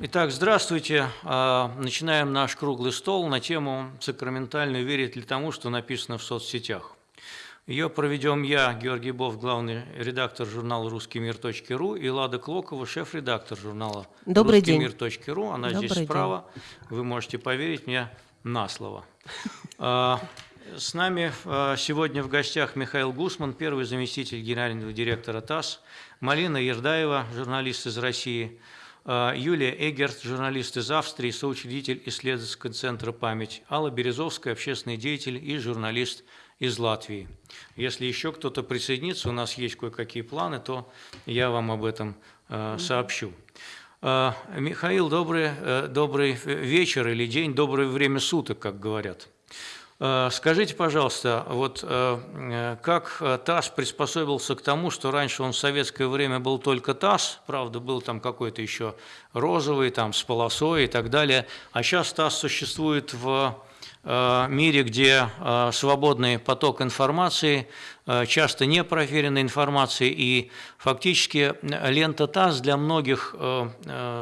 Итак, здравствуйте. А, начинаем наш круглый стол на тему «Сакраментально верит ли тому, что написано в соцсетях?». Ее проведем я, Георгий Бов, главный редактор журнала «Русский мир.ру» и Лада Клокова, шеф-редактор журнала Добрый «Русский день. мир.ру». Она Добрый здесь справа. Вы можете поверить мне на слово. А, с нами а, сегодня в гостях Михаил Гусман, первый заместитель генерального директора ТАСС, Малина Ердаева, журналист из России, Юлия Эгерт, журналист из Австрии, соучредитель исследовательского центра «Память», Алла Березовская, общественный деятель и журналист из Латвии. Если еще кто-то присоединится, у нас есть кое-какие планы, то я вам об этом э, сообщу. Э, Михаил, добрый, э, добрый вечер или день, доброе время суток, как говорят. Э, Скажите, пожалуйста, вот э, э, как ТАСС приспособился к тому, что раньше он в советское время был только ТАСС, правда, был там какой-то еще розовый, там с полосой и так далее, а сейчас ТАСС существует в мире, где свободный поток информации, часто непроверенной информации, и фактически лента ТАСС для многих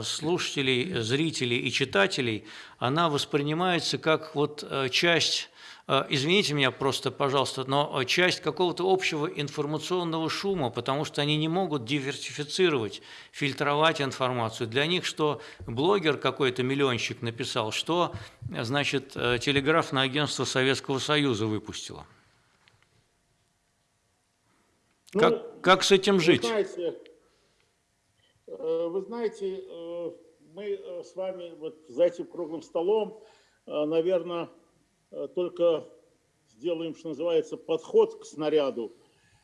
слушателей, зрителей и читателей, она воспринимается как вот часть Извините меня просто, пожалуйста, но часть какого-то общего информационного шума, потому что они не могут диверсифицировать, фильтровать информацию. Для них что блогер какой-то миллионщик написал, что, значит, э, телеграфное агентство Советского Союза выпустило. Ну, как, как с этим жить? Вы знаете, э, вы знаете, э, мы э, с вами вот за этим круглым столом, наверное, только сделаем, что называется, подход к снаряду,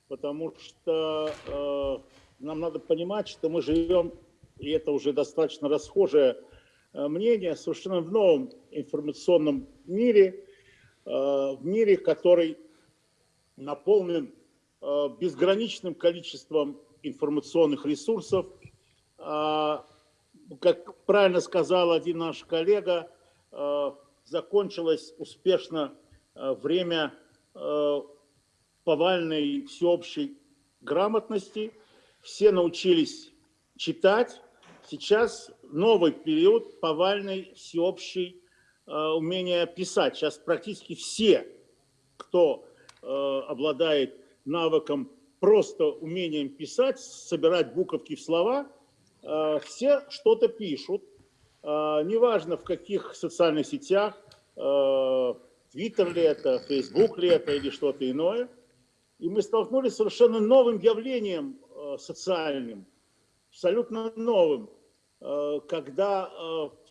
потому что нам надо понимать, что мы живем, и это уже достаточно расхожее мнение, совершенно в новом информационном мире, в мире, который наполнен Э, безграничным количеством информационных ресурсов. Как правильно сказал один наш коллега, э, закончилось успешно э, время повальной всеобщей грамотности. Все научились читать. Сейчас новый период повальной всеобщей умения писать. Сейчас практически все, кто обладает навыком, просто умением писать, собирать буковки в слова, э, все что-то пишут. Э, неважно в каких социальных сетях, э, Твиттер ли это, Фейсбук ли это или что-то иное. И мы столкнулись с совершенно новым явлением социальным, абсолютно новым, когда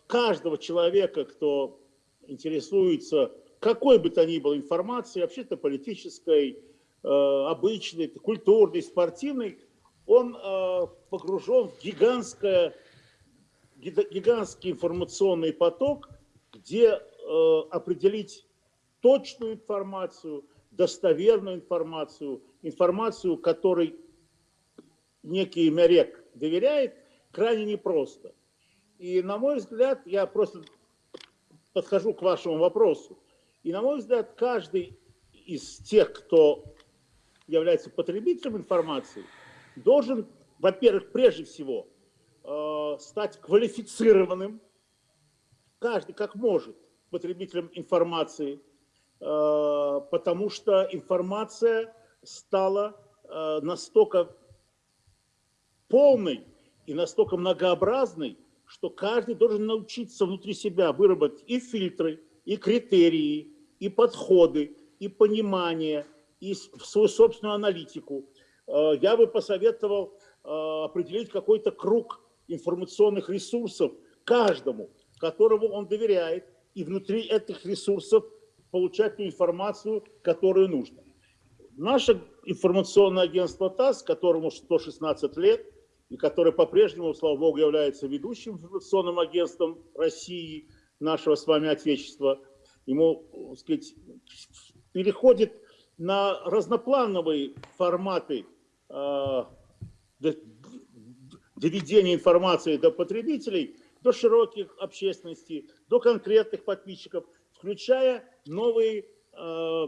каждого человека, кто интересуется какой бы то ни было информацией, вообще-то политической, обычный, культурный, спортивный, он погружен в гигантское, гигантский информационный поток, где э, определить точную информацию, достоверную информацию, информацию, которой некий Мерек доверяет, крайне непросто. И, на мой взгляд, я просто подхожу к вашему вопросу, и, на мой взгляд, каждый из тех, кто является потребителем информации, должен, во-первых, прежде всего, э, стать квалифицированным, каждый как может, потребителем информации, э, потому что информация стала э, настолько полной и настолько многообразной, что каждый должен научиться внутри себя выработать и фильтры, и критерии, и подходы, и понимание, и свою собственную аналитику. Я бы посоветовал определить какой-то круг информационных ресурсов каждому, которому он доверяет, и внутри этих ресурсов получать ту информацию, которую нужно. Наше информационное агентство ТАСС, которому 116 лет, и которое по-прежнему, слава богу, является ведущим информационным агентством России, нашего с вами Отечества, ему, так сказать, переходит на разноплановые форматы э, доведения информации до потребителей, до широких общественности, до конкретных подписчиков, включая новые э,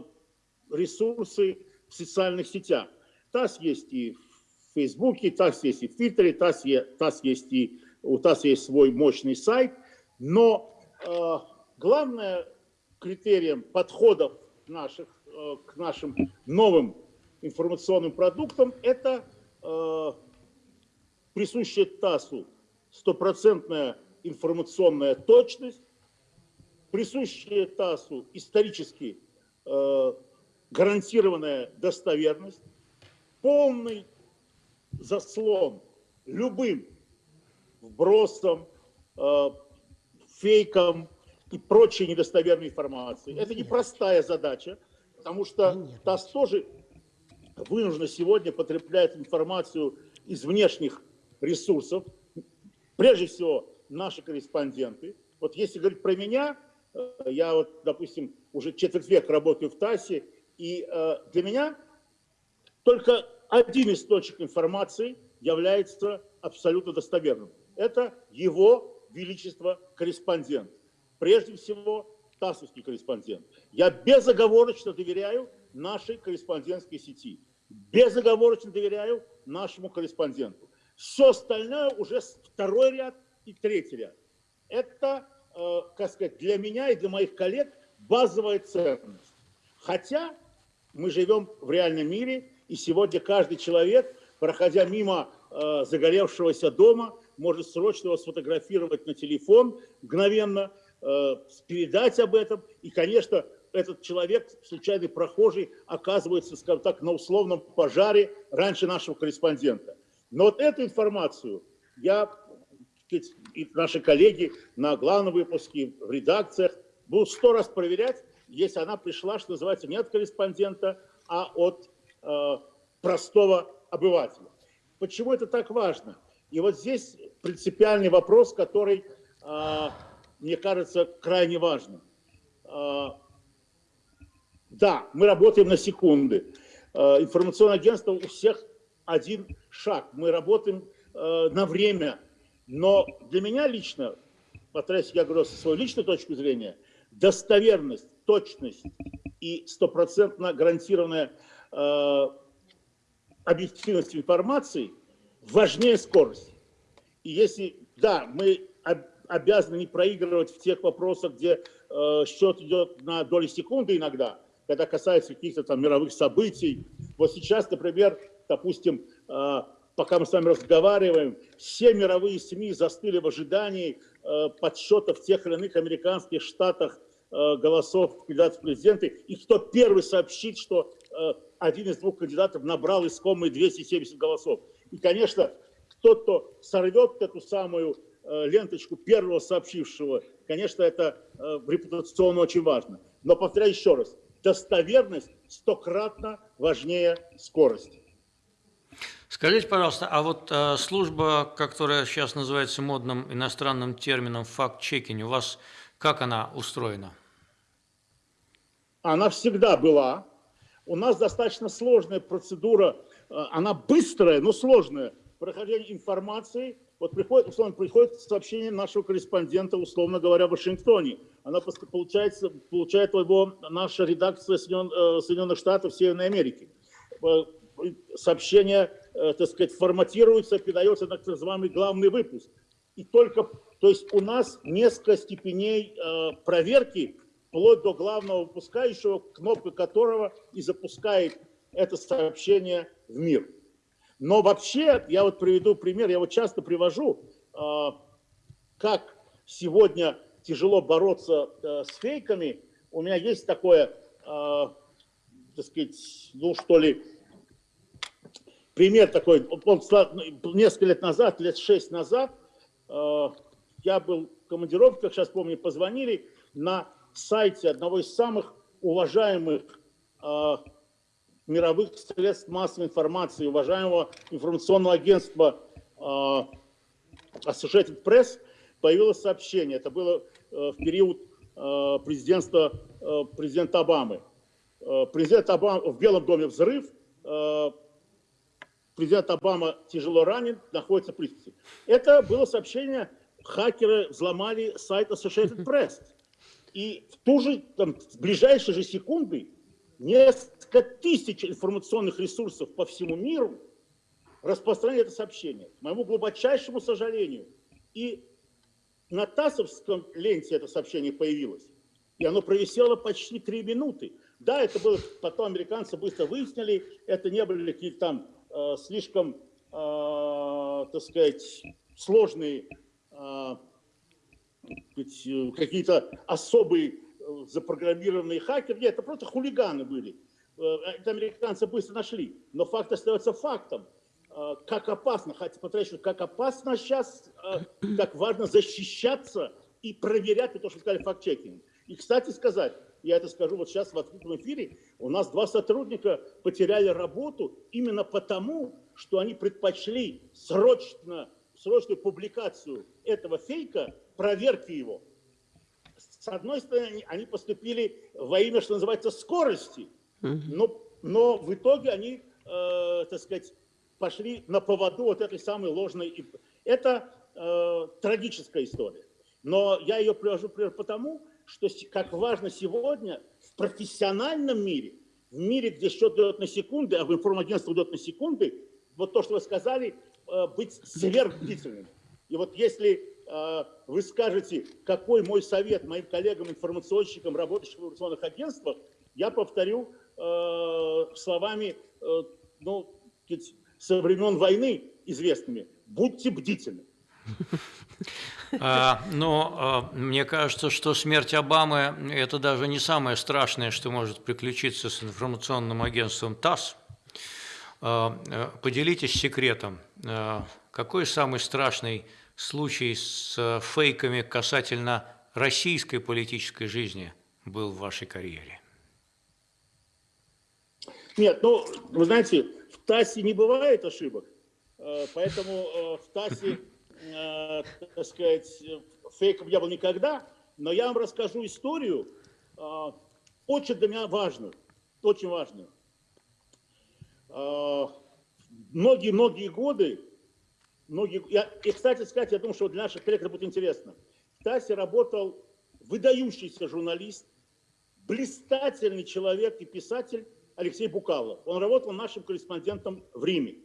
ресурсы в социальных сетях. ТАСС есть и в Фейсбуке, ТАСС есть и в Твиттере, ТАСС, ТАСС есть и у ТАСС есть свой мощный сайт, но э, главное критерием подходов наших э, к нашим новым информационным продуктам это э, присущая ТАССу стопроцентная информационная точность, присущая ТАССу исторически э, гарантированная достоверность, полный заслон любым вбросом, э, фейком и прочей недостоверной информации. Это непростая задача, потому что ТАСС тоже вынуждена сегодня потреблять информацию из внешних ресурсов, прежде всего наши корреспонденты. Вот если говорить про меня, э, я вот, допустим, уже четверть века работаю в ТАССе, и э, для меня только один источник информации является абсолютно достоверным. Это его величество корреспондент. Прежде всего, ТАССовский корреспондент. Я безоговорочно доверяю нашей корреспондентской сети. Безоговорочно доверяю нашему корреспонденту. Все остальное уже второй ряд и третий ряд. Это, э, как сказать, для меня и для моих коллег базовая ценность. Хотя мы живем в реальном мире, и сегодня каждый человек, проходя мимо э, загоревшегося дома, может срочно его сфотографировать на телефон мгновенно, э, передать об этом. И, конечно, этот человек, случайный прохожий, оказывается, скажем так, на условном пожаре раньше нашего корреспондента. Но вот эту информацию я и наши коллеги на главном выпуске, в редакциях будут сто раз проверять, если она пришла, что называется, не от корреспондента, а от э, простого обывателя. Почему это так важно? И вот здесь принципиальный вопрос, который, э, мне кажется, крайне важным. Э, да, мы работаем на секунды. Э, информационное агентство у всех один шаг. Мы работаем э, на время. Но для меня лично, повторяюсь, я говорю со своей личной точки зрения, достоверность точность и стопроцентно гарантированная э, объективность информации важнее скорости. И если, да, мы об, обязаны не проигрывать в тех вопросах, где э, счет идет на доли секунды иногда, когда касается каких-то там мировых событий. Вот сейчас, например, допустим, э, пока мы с вами разговариваем, все мировые СМИ застыли в ожидании э, подсчетов в тех или иных американских штатах Э, голосов кандидатов в президенты, и кто первый сообщит, что один из двух кандидатов набрал искомые 270 голосов. И, конечно, кто то сорвет эту самую ленточку первого сообщившего, конечно, это репутационно очень важно. Но, повторяю еще раз, достоверность стократно важнее скорости. Скажите, пожалуйста, а вот э, служба, которая сейчас называется модным иностранным термином факт-чекинг, у вас как она устроена? она всегда была. У нас достаточно сложная процедура, э, она быстрая, но сложная. Прохождение информации, вот приходит, условно, приходит сообщение нашего корреспондента, условно говоря, в Вашингтоне. Она получается, получает его наша редакция э, Соединенных Штатов Северной Америки. Э, сообщение, так сказать, форматируется, передается на так называемый главный выпуск. И только, то есть у нас несколько степеней проверки вплоть до главного выпускающего, кнопка которого и запускает это сообщение в мир. Но вообще, я вот приведу пример, я вот часто привожу, а, как сегодня тяжело бороться э, с фейками. У меня есть такое, так сказать, ну что ли, пример такой. Он, несколько лет назад, лет шесть назад, а, я был в как сейчас помню, позвонили на сайте одного из самых уважаемых э, мировых средств массовой информации, уважаемого информационного агентства э, Associated Press, появилось сообщение. Это было э, в период э, президентства э, президента Обамы. Э, президент Обама в Белом доме взрыв, э, президент Обама тяжело ранен, находится в присутствии. Это было сообщение, хакеры взломали сайт Associated Press. И в ту же, там, в ближайшие же секунды несколько тысяч информационных ресурсов по всему миру распространяют это сообщение. К моему глубочайшему сожалению, И на ТАССовском ленте это сообщение появилось. И оно провисело почти три минуты. Да, это было, потом американцы быстро выяснили, это не были какие-то там слишком, э, так сказать, сложные э, какие-то особые э, запрограммированные хакеры. Нет, это просто хулиганы были. Э, это американцы быстро нашли. Но факт остается фактом. Э, как опасно, хотя потрачу, как опасно сейчас, как важно защищаться и проверять то, что сказали факт-чекинг. И, кстати сказать, я это скажу вот сейчас в открытом эфире, у нас два сотрудника потеряли работу именно потому, что они предпочли срочно, срочную публикацию этого фейка, проверки его. С одной стороны, они поступили во имя, что называется, скорости, но, но в итоге они, э, так сказать, пошли на поводу вот этой самой ложной. Это э, трагическая история. Но я ее привожу пример потому, что как важно сегодня в профессиональном мире, в мире, где счет идет на секунды, а информагентство идет на секунды, вот то, что вы сказали, э, быть сверхбдительным. И вот если э, вы скажете, какой мой совет моим коллегам-информационщикам, работающим в информационных агентствах, я повторю э, словами ну, со времен войны известными. Будьте бдительны. А, но а, мне кажется, что смерть Обамы – это даже не самое страшное, что может приключиться с информационным агентством ТАСС. А, э, поделитесь секретом. Какой самый страшный случай с фейками касательно российской политической жизни был в вашей карьере? Нет, ну, вы знаете, в ТАССе не бывает ошибок, поэтому в ТАССе э, так сказать, фейком я был никогда, но я вам расскажу историю, э, очень для меня важную, очень важную. Многие-многие э, годы, многие, я, и, кстати сказать, я думаю, что для наших коллег это будет интересно. В ТАСе работал выдающийся журналист, блистательный человек и писатель Алексей Букалов. Он работал нашим корреспондентом в Риме.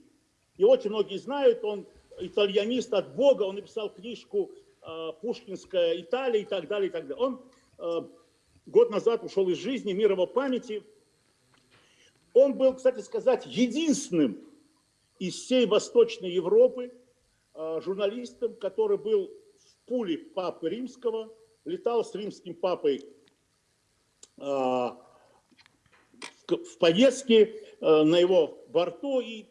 И очень многие знают, он итальянист от Бога, он написал книжку э, «Пушкинская Италия» и так далее, и так далее. Он э, год назад ушел из жизни, мир его памяти. Он был, кстати сказать, единственным из всей Восточной Европы э, журналистом, который был в пуле Папы Римского, летал с римским папой в поездке на его борту и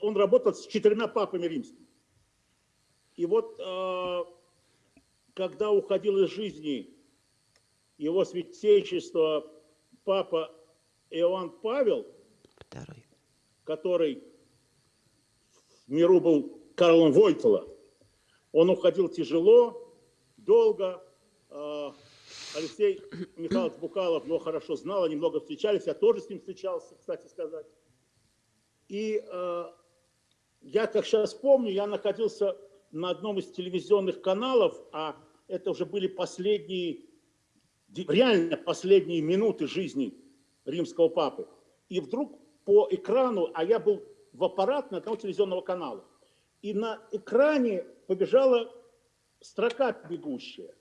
он работал с четырьмя папами римскими. И вот э, когда уходил из жизни его святейшество папа Иоанн Павел, Второй. который в миру был Карлом Войтела, он уходил тяжело, долго. Э, Алексей Михайлович Букалов его хорошо знал, они много встречались, я тоже с ним встречался, кстати сказать. И э, я, как сейчас помню, я находился на одном из телевизионных каналов, а это уже были последние, реально последние минуты жизни римского папы. И вдруг по экрану, а я был в аппарат на одного телевизионного канала, и на экране побежала строка бегущая,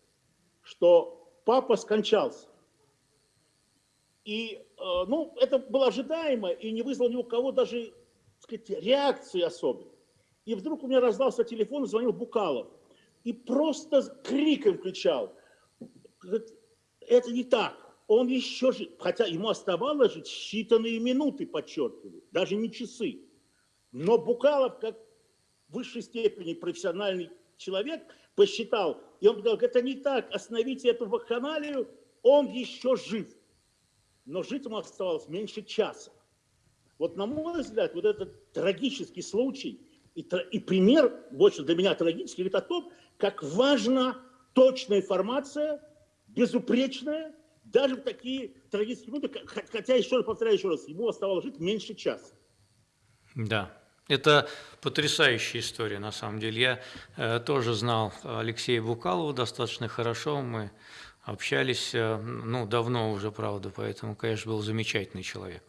что папа скончался. И, э, ну, это было ожидаемо и не вызвало ни у кого даже сказать, реакции особенной. И вдруг у меня раздался телефон, звонил Букалов. И просто криком кричал. Это не так. Он еще жив. Хотя ему оставалось жить считанные минуты, подчеркиваю. Даже не часы. Но Букалов, как в высшей степени профессиональный человек, посчитал. И он сказал, это не так. Остановите эту вакханалию. Он еще жив. Но жить ему оставалось меньше часа. Вот на мой взгляд, вот этот трагический случай и, и пример, больше для меня трагический, говорит о том, как важна точная информация, безупречная, даже в такие трагические минуты, хотя, еще раз повторяю еще раз, ему оставалось жить меньше часа. Да, это потрясающая история, на самом деле. Я э, тоже знал Алексея Букалова достаточно хорошо, мы общались, э, ну, давно уже, правда, поэтому, конечно, был замечательный человек.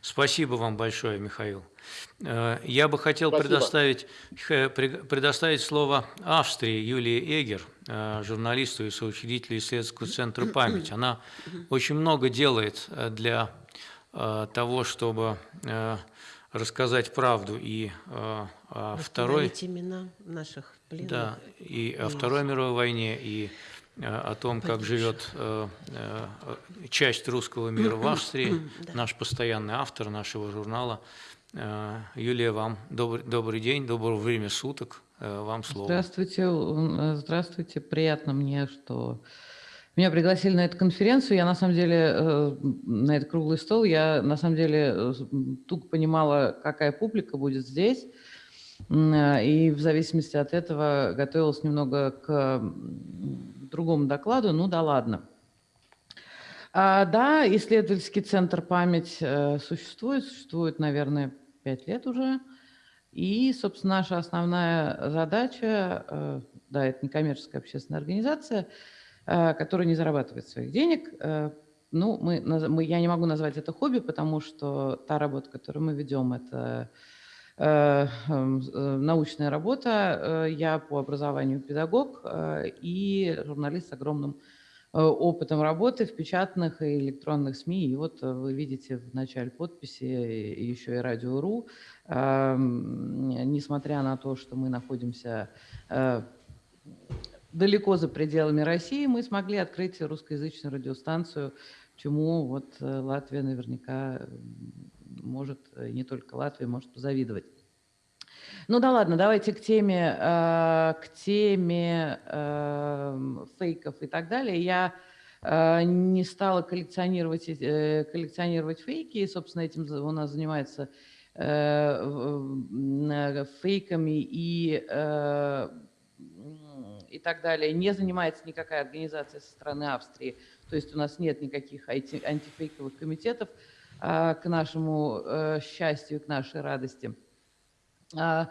Спасибо вам большое, Михаил. Э, Я бы хотел Спасибо. предоставить, при- предоставить слово Австрии Юлии Эгер, э, журналисту и соучредителю исследовательского центра «Память». Она очень много делает э, для э, того, чтобы э, рассказать правду и э, о Второй, имена наших пленных. да, и о Второй мировой войне, и э, о том, как живет э, э, часть русского мира в Австрии, Да. наш постоянный автор нашего журнала. Э, Юлия, вам добрый, добрый день, доброго время суток. Э, Вам слово. Здравствуйте, здравствуйте. Приятно мне, что меня пригласили на эту конференцию. Я на самом деле э, на этот круглый стол. Я на самом деле туго понимала, какая публика будет здесь. И в зависимости от этого готовилась немного к другому докладу. Ну да ладно. А, да, исследовательский центр «Память» э, существует, существует, наверное, пять лет уже. И, собственно, наша основная задача, э, да, это некоммерческая общественная организация, э, которая не зарабатывает своих денег. Ну, мы, мы, я не могу назвать это хобби, потому что та работа, которую мы ведем, это научная работа. Э, Я по образованию педагог э, и журналист с огромным э, опытом работы в печатных и электронных СМИ. И вот э, вы видите в начале подписи еще и Радио.ру. Ам, Несмотря на то, что мы находимся э, далеко за пределами России, мы смогли открыть русскоязычную радиостанцию, чему вот э, Латвия наверняка может, э, не только Латвия, может позавидовать. Ну да ладно, давайте к теме, э, к теме эм, фейков и так далее. Я э, не стала коллекционировать, э, коллекционировать фейки, и, собственно, этим у нас занимается э, э, фейками и, э, и так далее. Не занимается никакая организация со стороны Австрии. То есть у нас нет никаких анти- антифейковых комитетов к нашему э, счастью, к нашей радости. А,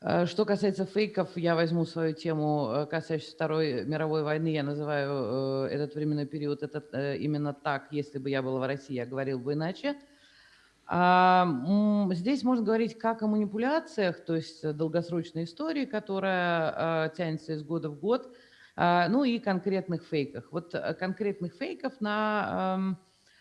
э, Что касается фейков, я возьму свою тему, э, касающуюся Второй мировой войны. Я называю э, этот временной период этот, именно так. Если бы я была в России, я говорил бы иначе. А, Здесь можно говорить как о манипуляциях, то есть долгосрочной истории, которая тянется из года в год, а, ну и конкретных фейках. Вот конкретных фейков на, эм,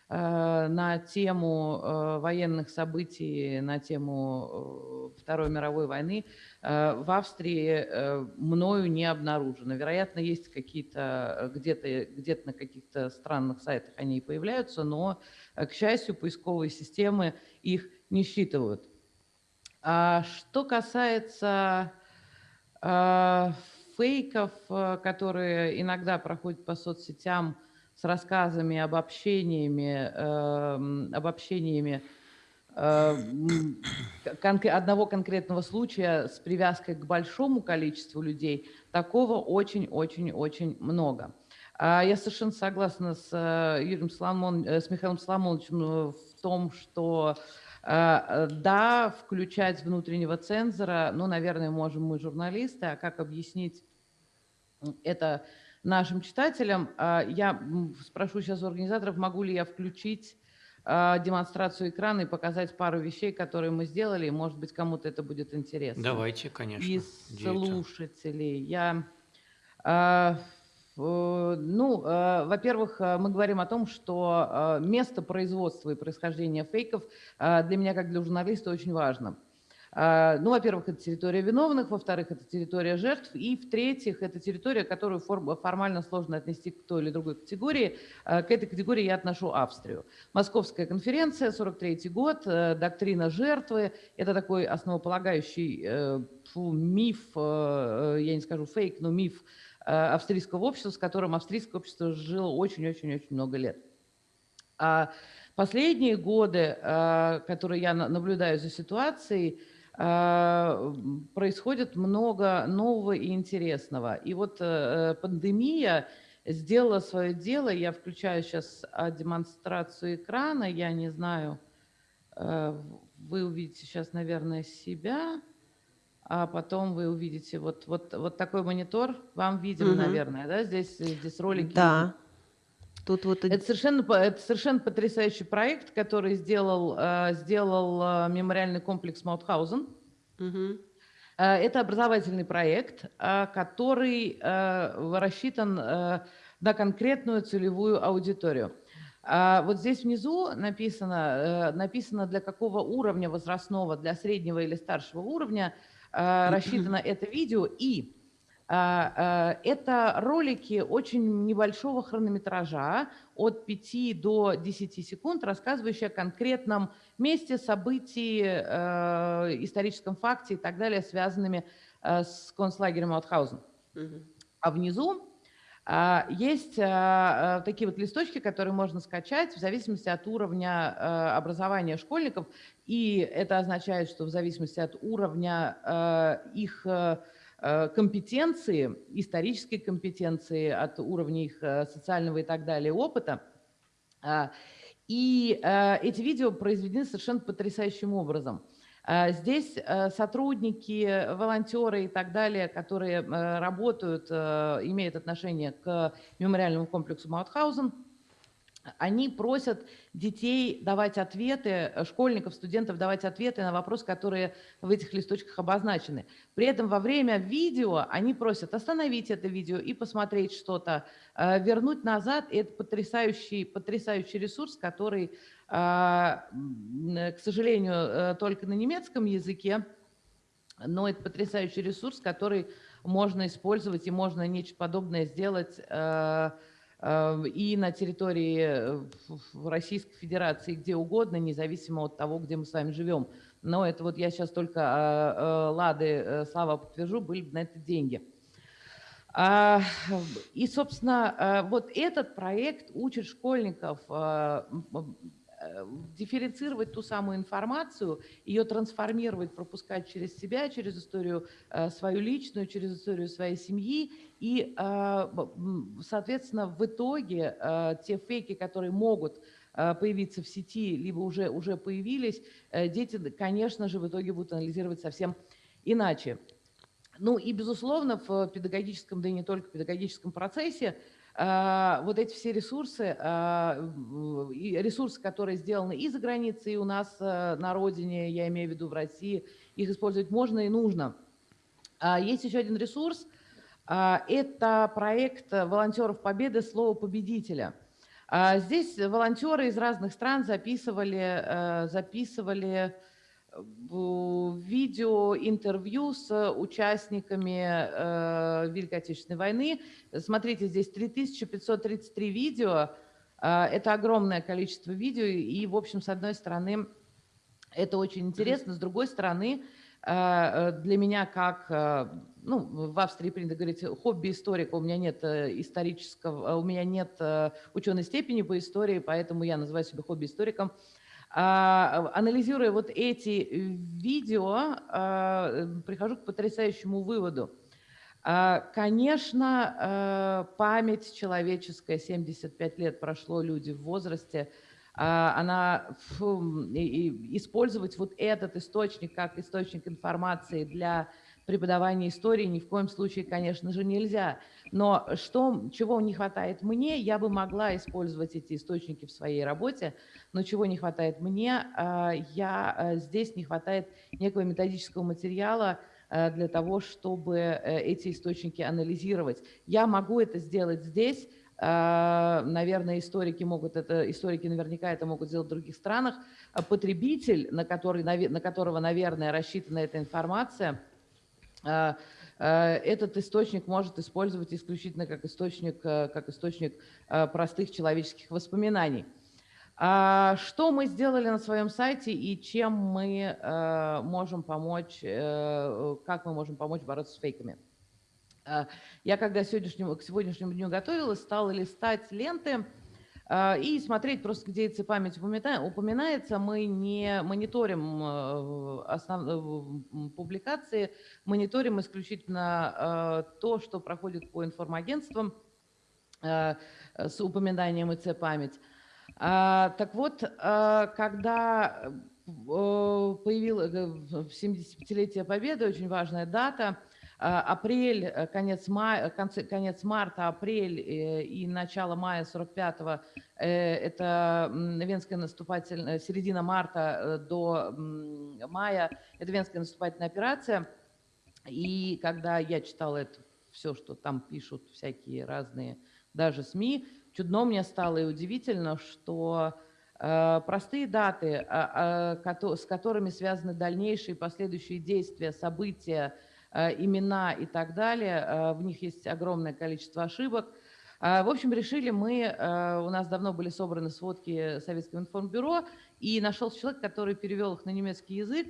на тему э, военных событий, на тему э, Второй мировой войны э, в Австрии э, мною не обнаружено. Вероятно, есть какие-то э, где-то где на каких-то странных сайтах они и появляются, но, э, к счастью, поисковые системы их не считывают. А что касается э, фейков, э, которые иногда проходят по соцсетям с рассказами, обобщениями, эм, обобщениями э, одного конкретного случая с привязкой к большому количеству людей, такого очень-очень-очень много. А Я совершенно согласна с э, Юрием Соломон, э, с Михаилом Соломоновичем в том, что да, включать внутреннего цензора, ну, наверное, можем мы журналисты, а как объяснить это нашим читателям? А, Я спрошу сейчас у организаторов, могу ли я включить а, демонстрацию экрана и показать пару вещей, которые мы сделали, может быть, кому-то это будет интересно Давайте, конечно. из слушателей. Я, а, э, ну, во-первых, мы говорим о том, что место производства и происхождения фейков для меня, как для журналиста, очень важно. А, Ну, во-первых, это территория виновных, во-вторых, это территория жертв, и в-третьих, это территория, которую форм- формально сложно отнести к той или другой категории. А, К этой категории я отношу Австрию. Московская конференция, 43 год, э, доктрина жертвы. Это такой основополагающий э, фу, миф, э, я не скажу фейк, но миф австрийского общества, с которым австрийское общество жило очень-очень-очень много лет. А последние годы, которые я на- наблюдаю за ситуацией, происходит много нового и интересного. И вот э, пандемия сделала свое дело. Я включаю сейчас а, демонстрацию экрана. Я не знаю, э, вы увидите сейчас, наверное, себя, а потом вы увидите вот, вот, вот такой монитор. Вам виден, Мгм. наверное, да? Здесь, здесь ролики. Да. Тут вот Это совершенно, это совершенно потрясающий проект, который сделал, э, сделал э, мемориальный комплекс Маутхаузен. Э, Это образовательный проект, который рассчитан на конкретную целевую аудиторию. Вот здесь внизу написано, написано для какого уровня возрастного, для среднего или старшего уровня рассчитано это видео. И это ролики очень небольшого хронометража, от 5 до 10 секунд, рассказывающие о конкретном месте, событии, э, историческом факте и так далее, связанными э, с концлагерем Маутхаузен. Мгм. А внизу а, есть а, а, такие вот листочки, которые можно скачать в зависимости от уровня а, образования школьников. И это означает, что в зависимости от уровня а, их а, а, компетенции, исторической компетенции, от уровня их а, социального и так далее опыта, а, и а, эти видео произведены совершенно потрясающим образом. А, Здесь сотрудники, волонтеры и так далее, которые работают, имеют отношение к мемориальному комплексу Маутхаузен, они просят детей давать ответы, э, школьников, студентов давать ответы на вопросы, которые в этих листочках обозначены. При этом во время видео они просят остановить это видео и посмотреть что-то, э, вернуть назад. И это потрясающий, потрясающий ресурс, который, э, к сожалению, только на немецком языке, но это потрясающий ресурс, который можно использовать и можно нечто подобное сделать и на территории э, Российской Федерации, где угодно, независимо от того, где мы с вами живем. Но это вот я сейчас только э, э, Лады, э, Слава подтвержу, были бы на это деньги. А, И, собственно, э, вот этот проект учит школьников э, э, дифференцировать ту самую информацию, ее трансформировать, пропускать через себя, через историю э, свою личную, через историю своей семьи. И, э, соответственно, в итоге э, те фейки, которые могут э, появиться в сети, либо уже, уже появились, э, дети, конечно же, в итоге будут анализировать совсем иначе. Ну и, безусловно, в педагогическом, да и не только педагогическом процессе вот эти все ресурсы, а, ресурсы, которые сделаны и за границей, и у нас а, на родине, я имею в виду в России, их использовать можно и нужно. А, Есть еще один ресурс. а, Это проект волонтеров Победы «Слово победителя». А, Здесь волонтеры из разных стран записывали, записывали видео, интервью с участниками э, Великой Отечественной войны. Смотрите, здесь 3533 видео. А, Это огромное количество видео. И, в общем, с одной стороны, это очень интересно. С другой стороны, э, э, для меня как, э, ну, в Австрии принято говорить, хобби-историка, у меня нет э, исторического, у меня нет э, ученой степени по истории, поэтому я называю себя хобби-историком. А, Анализируя вот эти э, видео, а, прихожу к потрясающему выводу. А, Конечно, память человеческая, 75 лет прошло, люди в возрасте, а, она фу, и использовать вот этот источник как источник информации для преподавания истории ни в коем случае, конечно же, нельзя. Но что, чего не хватает мне, я бы могла использовать эти источники в своей работе, но чего не хватает мне, а, я, а, здесь не хватает некого методического материала а, для того, чтобы э, эти источники анализировать. Я могу это сделать здесь, наверное, историки могут это, историки наверняка это могут сделать в других странах. Потребитель, на, который, на которого, наверное, рассчитана эта информация, этот источник может использовать исключительно как источник, а, как источник а, простых человеческих воспоминаний. А, Что мы сделали на своем сайте и чем мы э, можем помочь, э, как мы можем помочь бороться с фейками? А, Я когда сегодняшнему, к сегодняшнему дню готовилась, стала листать ленты а, и смотреть просто, где эта память упомина- упоминается. Мы не мониторим э, основ- э, публикации, мониторим исключительно э, то, что проходит по информагентствам с упоминанием ИЦ память. А, Так вот, а, когда появилось 75-летие Победы, очень важная дата, А, Апрель, э, конец, мая, конце- конец марта, апрель э, и начало мая 45-го э, это Венская наступательная, середина марта э, до мая, это Венская наступательная операция. И когда я читала это все, что там пишут всякие разные, даже СМИ, чудно мне стало и удивительно, что э, простые даты, а, а, с которыми связаны дальнейшие последующие действия, события, э, имена и так далее, э, в них есть огромное количество ошибок. А, В общем, решили мы, э, у нас давно были собраны сводки Советского информбюро, и нашелся человек, который перевел их на немецкий язык,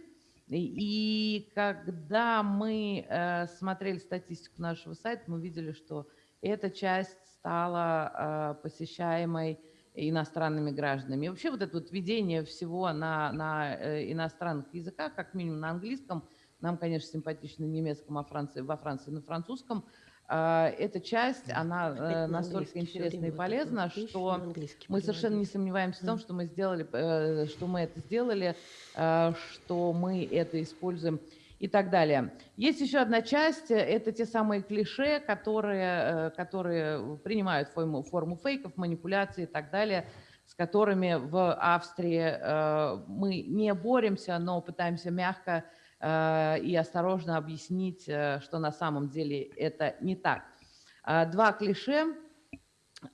и когда мы э, смотрели статистику нашего сайта, мы видели, что эта часть стала э, посещаемой иностранными гражданами. И вообще вот это вот введение всего на, на э, иностранных языках, как минимум на английском, нам, конечно, симпатично немецком, а Франции, во Франции на французском, э, эта часть, она э, на настолько интересна и полезна, что мы совершенно не сомневаемся в том, что мы сделали, э, что мы это сделали, э, что мы это используем и так далее. Есть еще одна часть, это те самые клише, которые, которые принимают форму, форму фейков, манипуляций и так далее, с которыми в Австрии мы не боремся, но пытаемся мягко и осторожно объяснить, э, что на самом деле это не так. А, Два клише.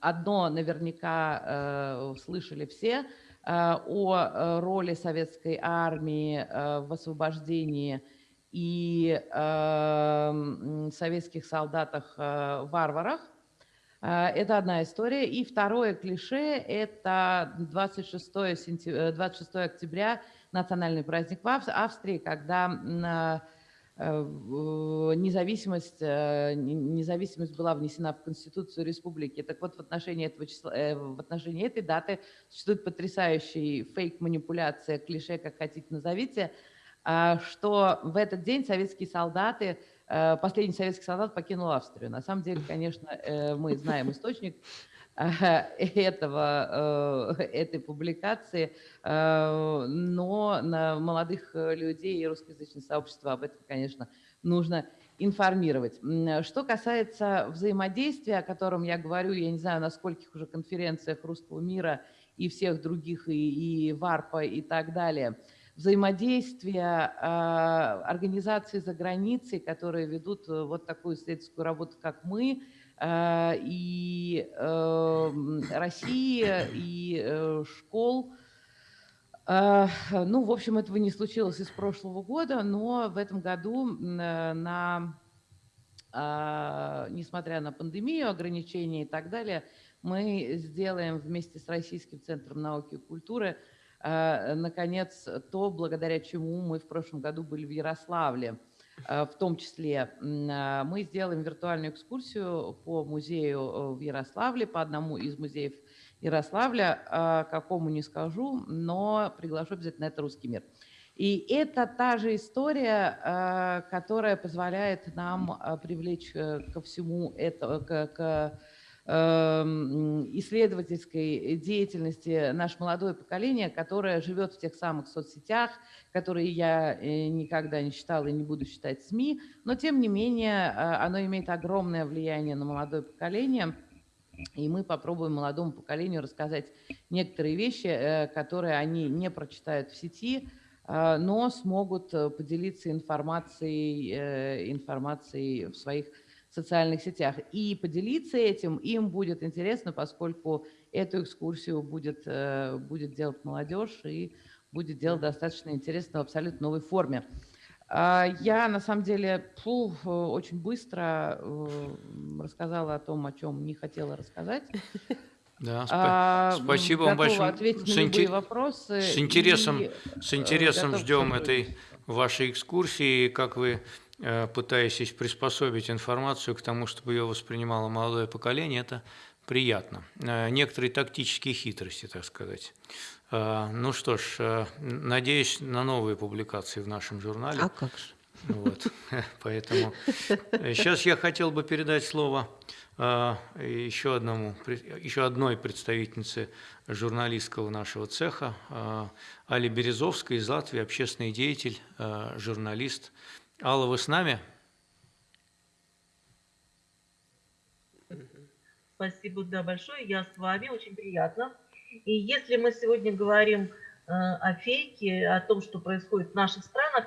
Одно наверняка э, слышали все э, о э, роли советской армии э, в освобождении и э, советских солдатах-варварах. Э, Это одна история. И второе клише – это 26, сентя- э, 26 октября, национальный праздник в Ав- Австрии, когда э, э, независимость, э, не- независимость была внесена в Конституцию Республики. Так вот, в отношении, этого числа, в отношении этой даты существует потрясающий фейк-манипуляция, клише, как хотите назовите, а, что в этот день советские солдаты, последний советский солдат покинул Австрию. На самом деле, конечно, мы знаем источник этого, э, этой публикации, э, но на молодых э, людей и русскоязычное сообщество об этом, конечно, нужно информировать. Что касается взаимодействия, о котором я говорю, я не знаю, на скольких уже конференциях русского мира и всех других, и, и ВАРПа, и так далее, взаимодействие э, организаций за границей, которые ведут э, вот такую исследовательскую работу, как мы, э, и э, м, России, и э, школ. Э, Ну, в общем, этого не случилось из прошлого года, но в этом году на несмотря на пандемию, ограничения и так далее, мы сделаем вместе с Российским центром науки и культуры, наконец, то, благодаря чему мы в прошлом году были в Ярославле. А, В том числе а, мы сделаем виртуальную экскурсию по музею э, в Ярославле, по одному из музеев Ярославля, какому не скажу, но приглашу обязательно, это «Русский мир». И это та же история, э, которая позволяет нам э, привлечь э, ко всему это, к, исследовательской деятельности наше молодое поколение, которое живет в тех самых соцсетях, которые я э, никогда не считала и не буду считать СМИ, но тем не менее э, оно имеет огромное влияние на молодое поколение. И мы попробуем молодому поколению рассказать некоторые вещи, э, которые они не прочитают в сети, но смогут поделиться информацией, информацией в своих социальных сетях. И поделиться этим им будет интересно, поскольку эту экскурсию будет, э, будет делать молодежь и будет делать достаточно интересно в абсолютно новой форме. А, Я на самом деле фу, э, очень быстро э, рассказала о том, о чем не хотела рассказать. Да, спа- А, спасибо вам большое. С инте- вопросы. С интересом, и, с интересом ждем этой вашей экскурсии, как вы пытаетесь приспособить информацию к тому, чтобы ее воспринимало молодое поколение, это приятно. Э, Некоторые тактические хитрости, так сказать. Э, Ну что ж, э, надеюсь на новые публикации в нашем журнале. А как же? Вот, поэтому сейчас я хотел бы передать слово э, еще одному, еще одной представительнице журналистского нашего цеха, э, Али Березовской из Латвии, общественный деятель, э, журналист. Алла, вы с нами? Спасибо, да, большое. Я с вами, очень приятно. И если мы сегодня говорим э, о фейке, о том, что происходит в наших странах,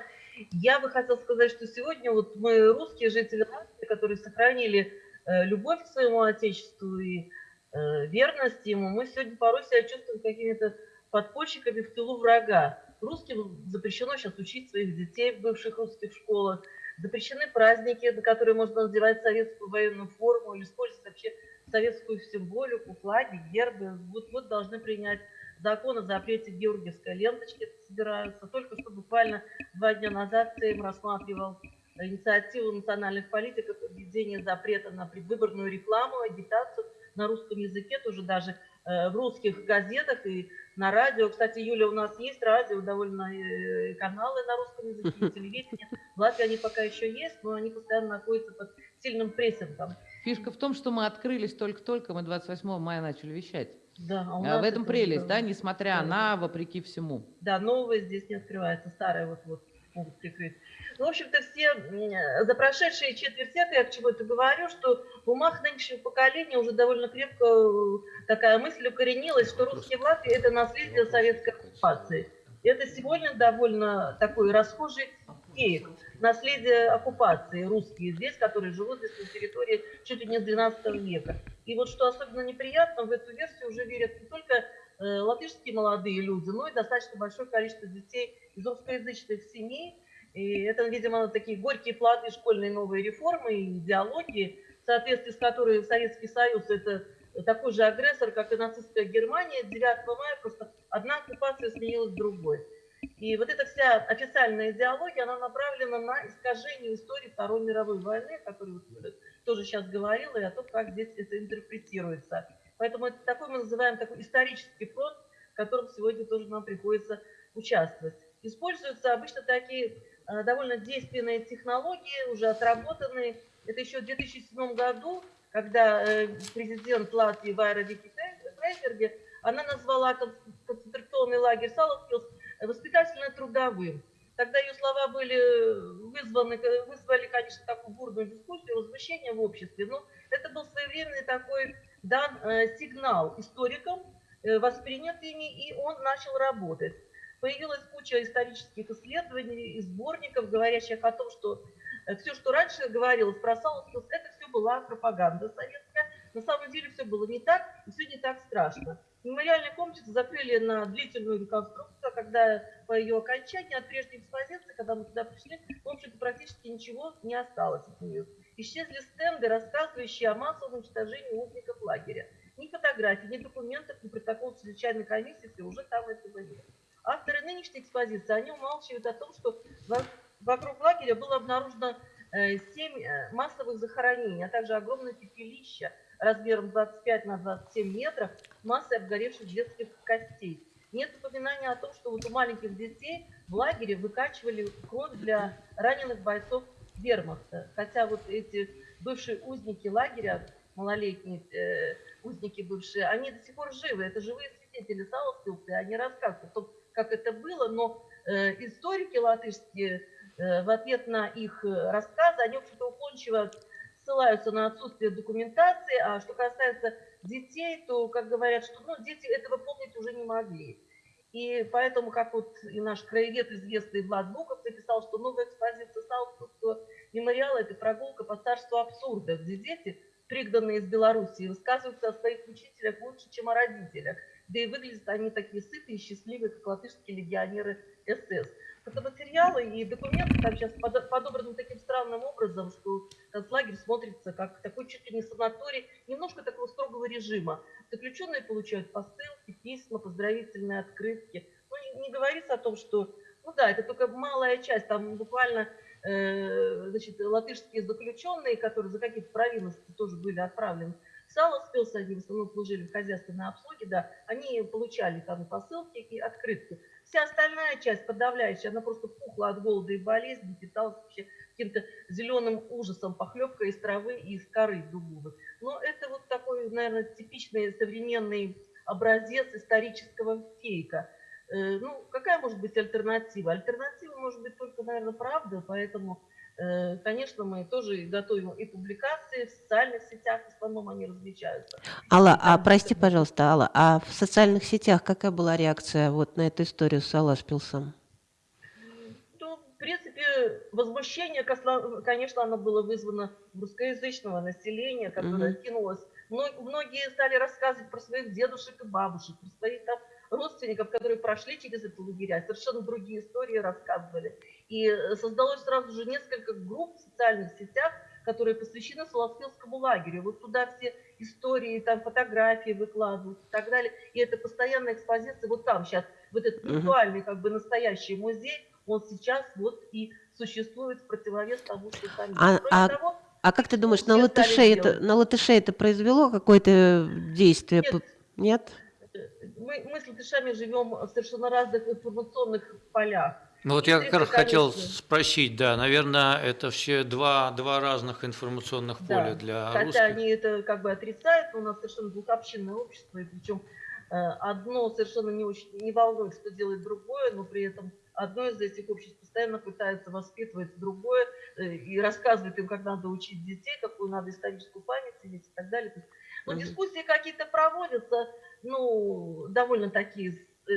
я бы хотела сказать, что сегодня вот мы, русские жители России, которые сохранили э, любовь к своему Отечеству и э, верность ему, мы сегодня порой себя чувствуем какими-то подпольщиками в тылу врага. Русским запрещено сейчас учить своих детей в бывших русских школах, запрещены праздники, на которые можно надевать советскую военную форму или использовать вообще советскую символику, флаги, гербы. Вот-вот должны принять закон о запрете георгиевской ленточки собираются. Только что буквально два дня назад Сейм рассматривал инициативу национальных политиков о введении запрета на предвыборную рекламу, агитацию на русском языке, тоже даже в русских газетах и на радио. Кстати, Юля, у нас есть радио, довольно э, каналы на русском языке, телевидение. В Латвии они пока еще есть, но они постоянно находятся под сильным прессингом. Фишка в том, что мы открылись только-только, мы 28 мая начали вещать. Да, а у А нас в этом это прелесть, да, несмотря Да, на, вопреки всему. Да, новое здесь не открывается, старое вот-вот могут прикрыть. Ну, в общем-то, все за прошедшие четверть века, я к чему это говорю, что в умах нынешнего поколения уже довольно крепко э, такая мысль укоренилась, что русские в Латвии – это наследие советской оккупации. И это сегодня довольно такой расхожий фейк. Наследие оккупации русские здесь, которые живут здесь на территории чуть ли не с 12 века. И вот что особенно неприятно, в эту версию уже верят не только латышские молодые люди, но и достаточно большое количество детей из русскоязычных семей. И это, видимо, такие горькие плоды школьной новой реформы и идеологии, в соответствии с которой Советский Союз – это такой же агрессор, как и нацистская Германия. 9 мая просто одна оккупация сменилась другой. И вот эта вся официальная идеология, она направлена на искажение истории Второй мировой войны, о которой вот тоже сейчас говорила, и о том, как здесь это интерпретируется. Поэтому это такой мы называем такой исторический фронт, в котором сегодня тоже нам приходится участвовать. Используются обычно такие э, довольно действенные технологии, уже отработанные. Это еще в 2007 году, когда э, президент Латвии Вайра Вики Фрейберге, она назвала кон- концентрационный лагерь Саласпилс воспитательно-трудовым. Тогда ее слова были вызваны, вызвали, конечно, такую бурную дискуссию, возмущение в обществе, но это был своевременный такой дан э, сигнал историкам, э, воспринят ими, и он начал работать. Появилась куча исторических исследований и сборников, говорящих о том, что все, что раньше говорилось про Саускус, это все была пропаганда советская. На самом деле все было не так, и все не так страшно. Мемориальный комплекс закрыли на длительную реконструкцию, а когда по ее окончании от прежней экспозиции, когда мы туда пришли, в общем-то практически ничего не осталось от нее. Исчезли стенды, рассказывающие о массовом уничтожении узников лагеря. Ни фотографий, ни документов, ни протокол чрезвычайной комиссии, все уже там этого нет. Авторы нынешней экспозиции, они умалчивают о том, что во- вокруг лагеря было обнаружено э, семь э, массовых захоронений, а также огромное пепелище размером 25 на 27 метров, массой обгоревших детских костей. Нет упоминания о том, что вот у маленьких детей в лагере выкачивали кровь для раненых бойцов вермахта. Хотя вот эти бывшие узники лагеря, малолетние э, узники бывшие, они до сих пор живы. Это живые свидетели и они рассказывают о том, как это было, но э, историки латышские э, в ответ на их э, рассказы, они, в общем-то, уклончиво ссылаются на отсутствие документации, а что касается детей, то, как говорят, что ну, дети этого помнить уже не могли. И поэтому, как вот и наш краевед известный Влад Буков написал, что новая экспозиция Саутского мемориала – это прогулка по царству абсурда, где дети, пригнанные из Белоруссии, высказываются о своих учителях лучше, чем о родителях. Да и выглядят они такие сытые и счастливые, как латышские легионеры СС. Фотоматериалы и документы там сейчас подо- подобраны таким странным образом, что концлагерь смотрится как такой чуть ли не санаторий, немножко такого строгого режима. Заключенные получают посылки, письма, поздравительные открытки. Ну, не, говорится о том, что, ну да, это только малая часть, там буквально значит, латышские заключенные, которые за какие-то провинности тоже были отправлены в они в основном служили в хозяйственной обслуге, да, они получали там посылки, и открытки. Вся остальная часть, подавляющая, она просто пухла от голода и болезни, питалась вообще каким-то зеленым ужасом, похлебкой из травы и из коры дубовых. Но это вот такой, наверное, типичный современный образец исторического фейка. Э, Ну, какая может быть альтернатива? Альтернатива может быть только, наверное, правда, поэтому Э, Конечно, мы тоже готовим и публикации в социальных сетях, в основном они размещаются. Алла, а прости, пожалуйста, Алла, а в социальных сетях какая была реакция вот на эту историю с Алашпилсом? Ну, в принципе, возмущение, конечно, оно было вызвано русскоязычного населения, которое Мгм. кинулось. Мно- Многие стали рассказывать про своих дедушек и бабушек, про своих там родственников, которые прошли через это лагеря, совершенно другие истории рассказывали. И э, создалось сразу же несколько групп в социальных сетях, которые посвящены Соловкинскому лагерю. Вот туда все истории, там фотографии выкладывают и так далее. И это постоянная экспозиция. Вот там сейчас, вот этот виртуальный, как бы настоящий музей, он сейчас вот и существует в противовес тому, что там есть. А- Кроме а того, А как ты думаешь, на латышей, это, на латышей это произвело какое-то действие? Нет. Нет? Мы, мы с латышами живем в совершенно разных информационных полях. Ну вот я как раз хотел спросить, да, наверное, это все два, два разных информационных Да. поля для Хотя русских. они это как бы отрицают, но у нас совершенно двухобщинное общество, и причем э, одно совершенно не, очень, не волнует, что делает другое, но при этом одно из этих обществ постоянно пытается воспитывать другое э, и рассказывает им, как надо учить детей, какую надо историческую память иметь и так далее. Есть, ну, дискуссии какие-то проводятся, ну, довольно такие э,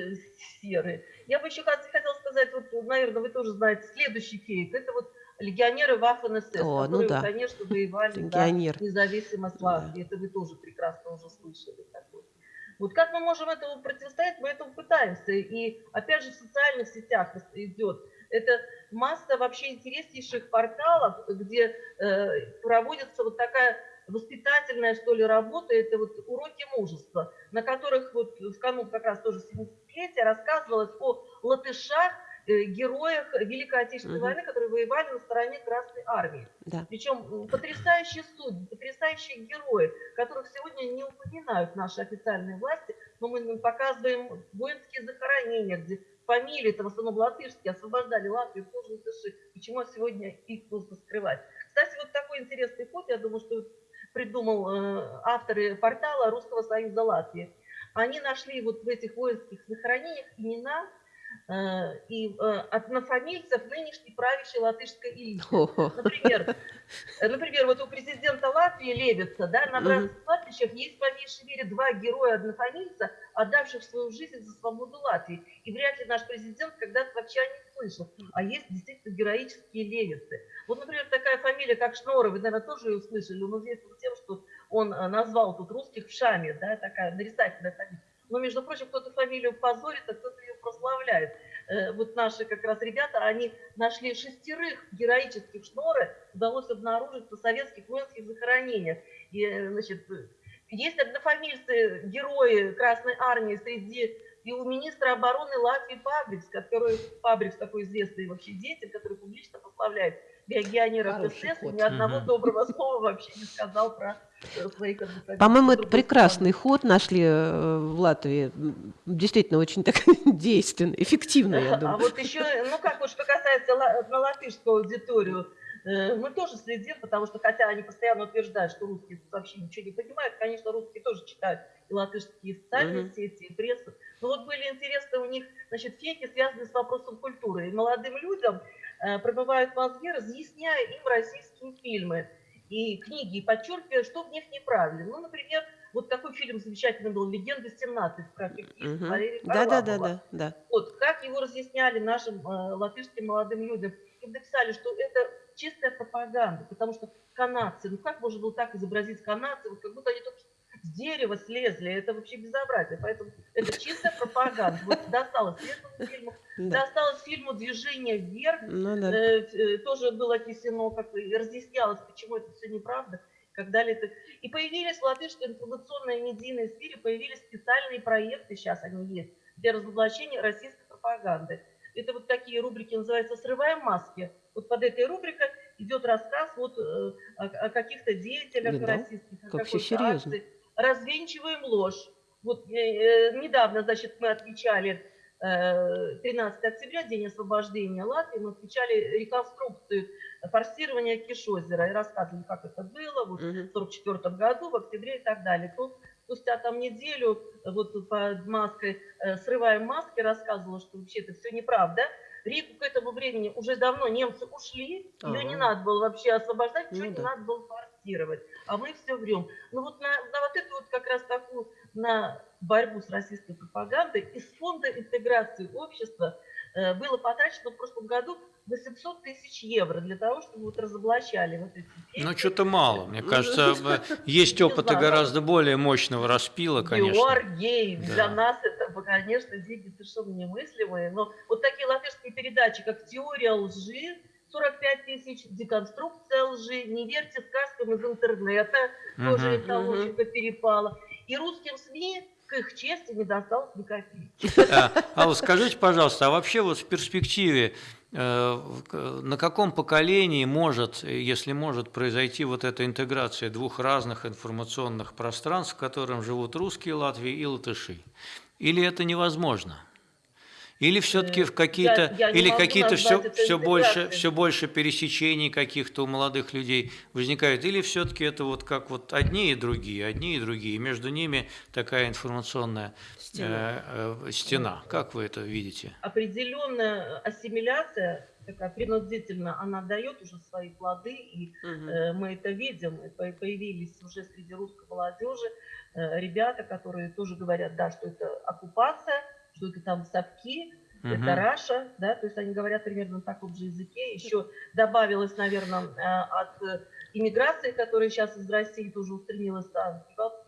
серые. Я бы еще хот- хотела сказать, вот, наверное, вы тоже знаете, следующий кейс, это вот легионеры Ваффен-СС, О, ну которые, да. конечно, воевали за Легионер. независимость Латвии. Это вы тоже прекрасно уже слышали. такое. Вот как мы можем этому противостоять, мы этому пытаемся. И опять же в социальных сетях идет. Это масса вообще интереснейших порталов, где э, проводится вот такая воспитательная, что ли, работа, это вот уроки мужества, на которых вот в канун как раз тоже 70-летия рассказывалось о латышах, э, героях Великой Отечественной Мгм. войны, которые воевали на стороне Красной Армии. Да. Причем потрясающие судьи, потрясающие герои, которых сегодня не упоминают наши официальные власти, но мы показываем воинские захоронения, где фамилии, это в основном латышские, освобождали Латвию, тоже латыши. Почему сегодня их нужно скрывать? Кстати, вот такой интересный ход, я думаю, что придумал э, авторы портала Русского Союза Латвии. Они нашли вот в этих воинских захоронениях имена и э, однофамильцев нынешней правящей латышской элиты. Например, э, например, вот у президента Латвии Левица, да, на братских кладбищах есть по меньшей мере два героя-однофамильца, отдавших свою жизнь за свободу Латвии. И вряд ли наш президент когда-то вообще о них слышал. А есть действительно героические левицы. Вот, например, такая фамилия, как Шнора, вы, наверное, тоже ее слышали. Он известен тем, что он э, назвал тут русских в Шаме, да, такая нарицательная фамилия. Но, между прочим, кто-то фамилию позорит, а кто-то ее прославляет. Э, Вот наши как раз ребята, они нашли шестерых героических шноры, удалось обнаружить на советских воинских захоронениях. И, э, значит, есть однофамильцы, герои Красной Армии среди и у министра обороны Латвии Пабрикс, который Пабрикс такой известный вообще деятель, который публично прославляет легионеров Хороший СС, и ход. ни одного доброго слова вообще не сказал про э. По-моему, это прекрасный ход нашли э, в Латвии. Действительно, очень так действенный, эффективный, я А думаю. вот еще, ну как вот, что касается на латышскую аудиторию, э, мы тоже следим, потому что, хотя они постоянно утверждают, что русские вообще ничего не понимают, конечно, русские тоже читают и латышские социальные Мгм. сети, и прессу. Но вот были интересны у них, значит, фейки, связанные с вопросом культуры. И молодым людям э, промывают мозги, разъясняя им российские фильмы и книги, и подчеркивая, что в них неправильно. Ну, например, вот такой фильм замечательный был «Легенда 17» про фективность Мгм. Валерия Да, да, да, да, да. Вот, как его разъясняли нашим э, латышским молодым людям, им написали, что это чистая пропаганда, потому что канадцы, ну как можно было так изобразить канадцев, как будто они только с дерева слезли, это вообще безобразие, поэтому это чистая пропаганда. Вот досталось этому фильму, да. досталось фильму «Движение вверх», Ну да. э, э, тоже было отнесено, как разъяснялось, почему это все неправда, как далее. Это- И появились в латышской информационной медийной сфере, появились специальные проекты, сейчас они есть, для разоблачения российской пропаганды. Это вот такие рубрики называются «Срываем маски». Вот под этой рубрикой идет рассказ вот, э, о, о каких-то деятелях Да, да. российских, о Как всё какой-то акции. Развенчиваем ложь. Вот э, э, недавно, значит, мы отмечали э, 13 октября, день освобождения Латвии, мы отмечали реконструкцию форсирования Кишозера и рассказывали, как это было вот, в 1944 году, в октябре и так далее. Тут спустя там неделю вот под маской, э, срываем маски, рассказывала, что вообще это все неправда. Ригу к этому времени уже давно немцы ушли, ее не Ага. надо было вообще освобождать, Ну ничего не да. надо было форсировать. А мы все врем. Ну вот на, на вот эту вот как раз такую, на борьбу с российской пропагандой из фонда интеграции общества э, было потрачено в прошлом году 800 тысяч евро для того, чтобы вот разоблачали вот эти Ну, фейки. что-то мало. Мне кажется, б- есть опыты гораздо более мощного распила, конечно. Георгий, для Да. нас это, конечно, деньги совершенно немыслимые. Но вот такие латышские передачи, как «Теория лжи», 45 тысяч, «Деконструкция лжи», «Не верьте сказкам из интернета», тоже Мгм. их того чего перепало. И русским СМИ, к их чести, не досталось ни копейки. А, Алла, скажите, пожалуйста, а вообще вот в перспективе э, на каком поколении может, если может, произойти вот эта интеграция двух разных информационных пространств, в котором живут русские Латвии и латыши? Или это невозможно? Или все-таки в Э, какие-то, или какие-то все, все больше, все больше пересечений каких-то у молодых людей возникают, или все-таки это вот как вот одни и другие, одни и другие, и между ними такая информационная Стена. э, э, стена. Как вы это видите? Определенная ассимиляция, такая принудительно, она дает уже свои плоды, и Мгм. Э, Мы это видим, и появились уже среди русской молодежи э, ребята, которые тоже говорят, да, что это оккупация, что это там совки, Мгм. это Раша, да, то есть они говорят примерно на таком же языке. Еще добавилось, наверное, э, от иммиграции, которая сейчас из России тоже устремилась, да,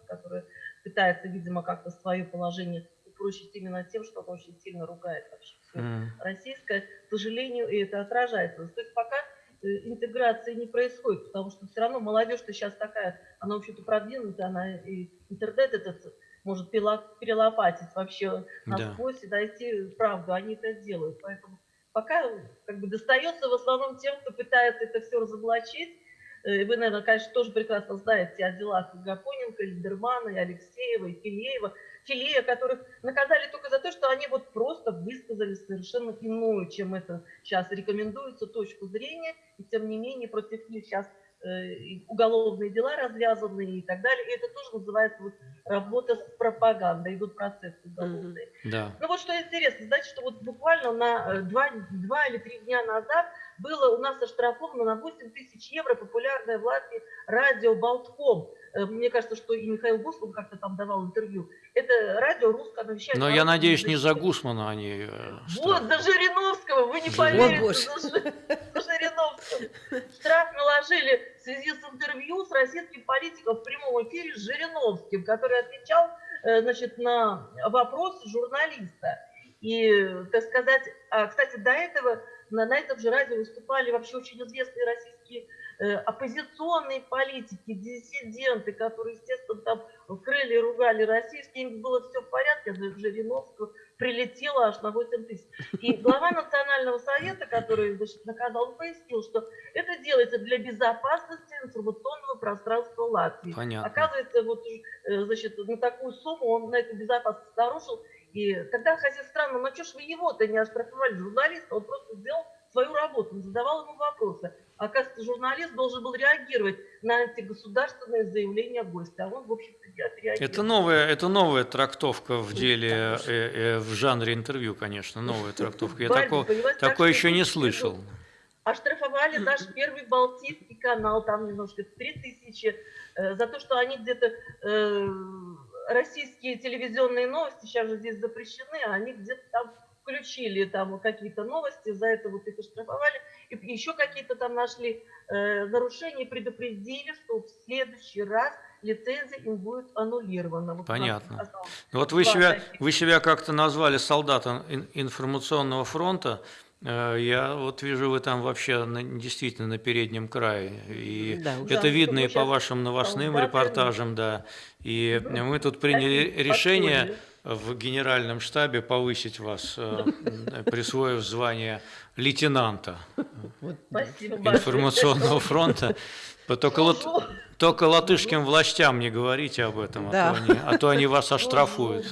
которая пытается, видимо, как-то свое положение упрочить именно тем, что он очень сильно ругает вообще все М. российское, к сожалению, и это отражается. То есть пока э, интеграции не происходит, потому что все равно молодежь-то сейчас такая, она вообще-то продвинутая, она и интернет этот может перелопатить вообще Да. насквозь и дойти правду, они это делают. Поэтому пока как бы достается в основном тем, кто пытается это все разоблачить. Э, Вы, наверное, конечно, тоже прекрасно знаете о делах Гапоненко, Лидермана, и Алексеева, и Филеева. Филея, которых наказали только за то, что они вот просто высказали совершенно иную, чем это сейчас рекомендуется, точку зрения. И тем не менее против них сейчас уголовные дела развязаны и так далее. И это тоже называется вот работа с пропагандой, идут процессы уголовные. Да. Ну вот что интересно, знаете, что вот буквально на э, два, два или три дня назад было у нас оштрафовано на 8 тысяч евро популярное в Латвии радио «Болтком». Э, Мне кажется, что и Михаил Гусман как-то там давал интервью. Это радио русское, оно вещает... Но я надеюсь, не за. Гусмана они э, Вот, за Жириновского, вы не поверите. О. За Жи- за Жириновского. Штраф наложили в связи с интервью с российским политиком в прямом эфире с Жириновским, который отвечал э, значит, на вопросы журналиста. И, так сказать, а, кстати, до этого на, на этом же радио выступали вообще очень известные российские э, оппозиционные политики, диссиденты, которые, естественно, там крыли и ругали российские, им было все в порядке, за Жириновского прилетело аж на 8 тысяч. И глава Национального совета, который значит, наказал, пояснил, что это делается для безопасности информационного пространства Латвии. Понятно. Оказывается, вот, э, значит, на такую сумму он на эту безопасность нарушил. И тогда хозяин странно, ну что ж вы его-то не оштрафовали, журналиста, он просто сделал свою работу, задавал ему вопросы. Оказывается, журналист должен был реагировать на антигосударственное заявление гостя, а он, в общем-то, не отреагировал. Это новая, это новая трактовка в деле, э, э, в жанре интервью, конечно, новая трактовка. Я такого, такое еще не слышал. Оштрафовали наш первый Балтийский канал, там немножко 3000, э, за то, что они где-то, э, российские телевизионные новости сейчас же здесь запрещены, а они где-то там включили там какие-то новости, за это вот их оштрафовали, и еще какие-то там нашли э, нарушения, предупредили, что в следующий раз лицензия им будет аннулирована. Вот Понятно. Ну Вот вы себя, таких. вы себя как-то назвали солдатом ин- информационного фронта. Э, Я вот вижу, вы там вообще на- действительно на переднем крае. И Да, это Да, видно и по вашим новостным репортажам, да. И мы тут приняли решение в генеральном штабе повысить вас, э, присвоив звание лейтенанта Спасибо большое. информационного фронта. Только, Служу. Только латышским властям не говорите об этом, а, Да. то, они, а то они вас оштрафуют.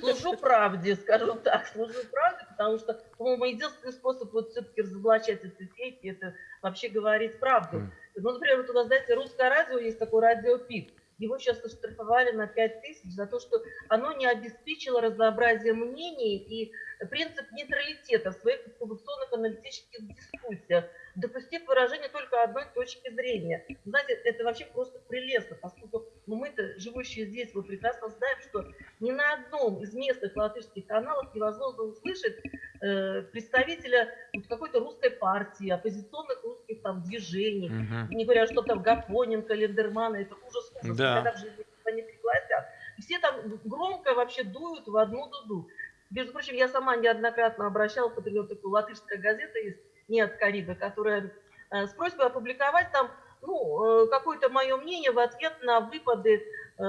Служу, правде, скажем так, служу правде, потому что, по-моему, единственный способ вот все-таки разоблачать эти фейки, это вообще говорить правду. Ну, например, вот у нас, знаете, русское радио, есть такое радио ПИК. Его сейчас оштрафовали на 5 тысяч за то, что оно не обеспечило разнообразие мнений и принцип нейтралитета в своих информационных аналитических дискуссиях, допустив выражение только одной точки зрения. Знаете, это вообще просто прелестно, поскольку ну, мы-то, живущие здесь, вы прекрасно знаем, что ни на одном из местных латышских каналов невозможно услышать э, представителя вот, какой-то русской партии, оппозиционных русских там движений, Мгм. не говоря, что там Гапоненко, Лендермана, это ужас, ужас, Да. никогда в жизни не пригласят. И все там громко вообще дуют в одну дуду. Между прочим, я сама неоднократно обращалась, например, такую латышская газета есть «Не от Карибы», которая э, с просьбой опубликовать там ну, э, какое-то мое мнение в ответ на выпады э,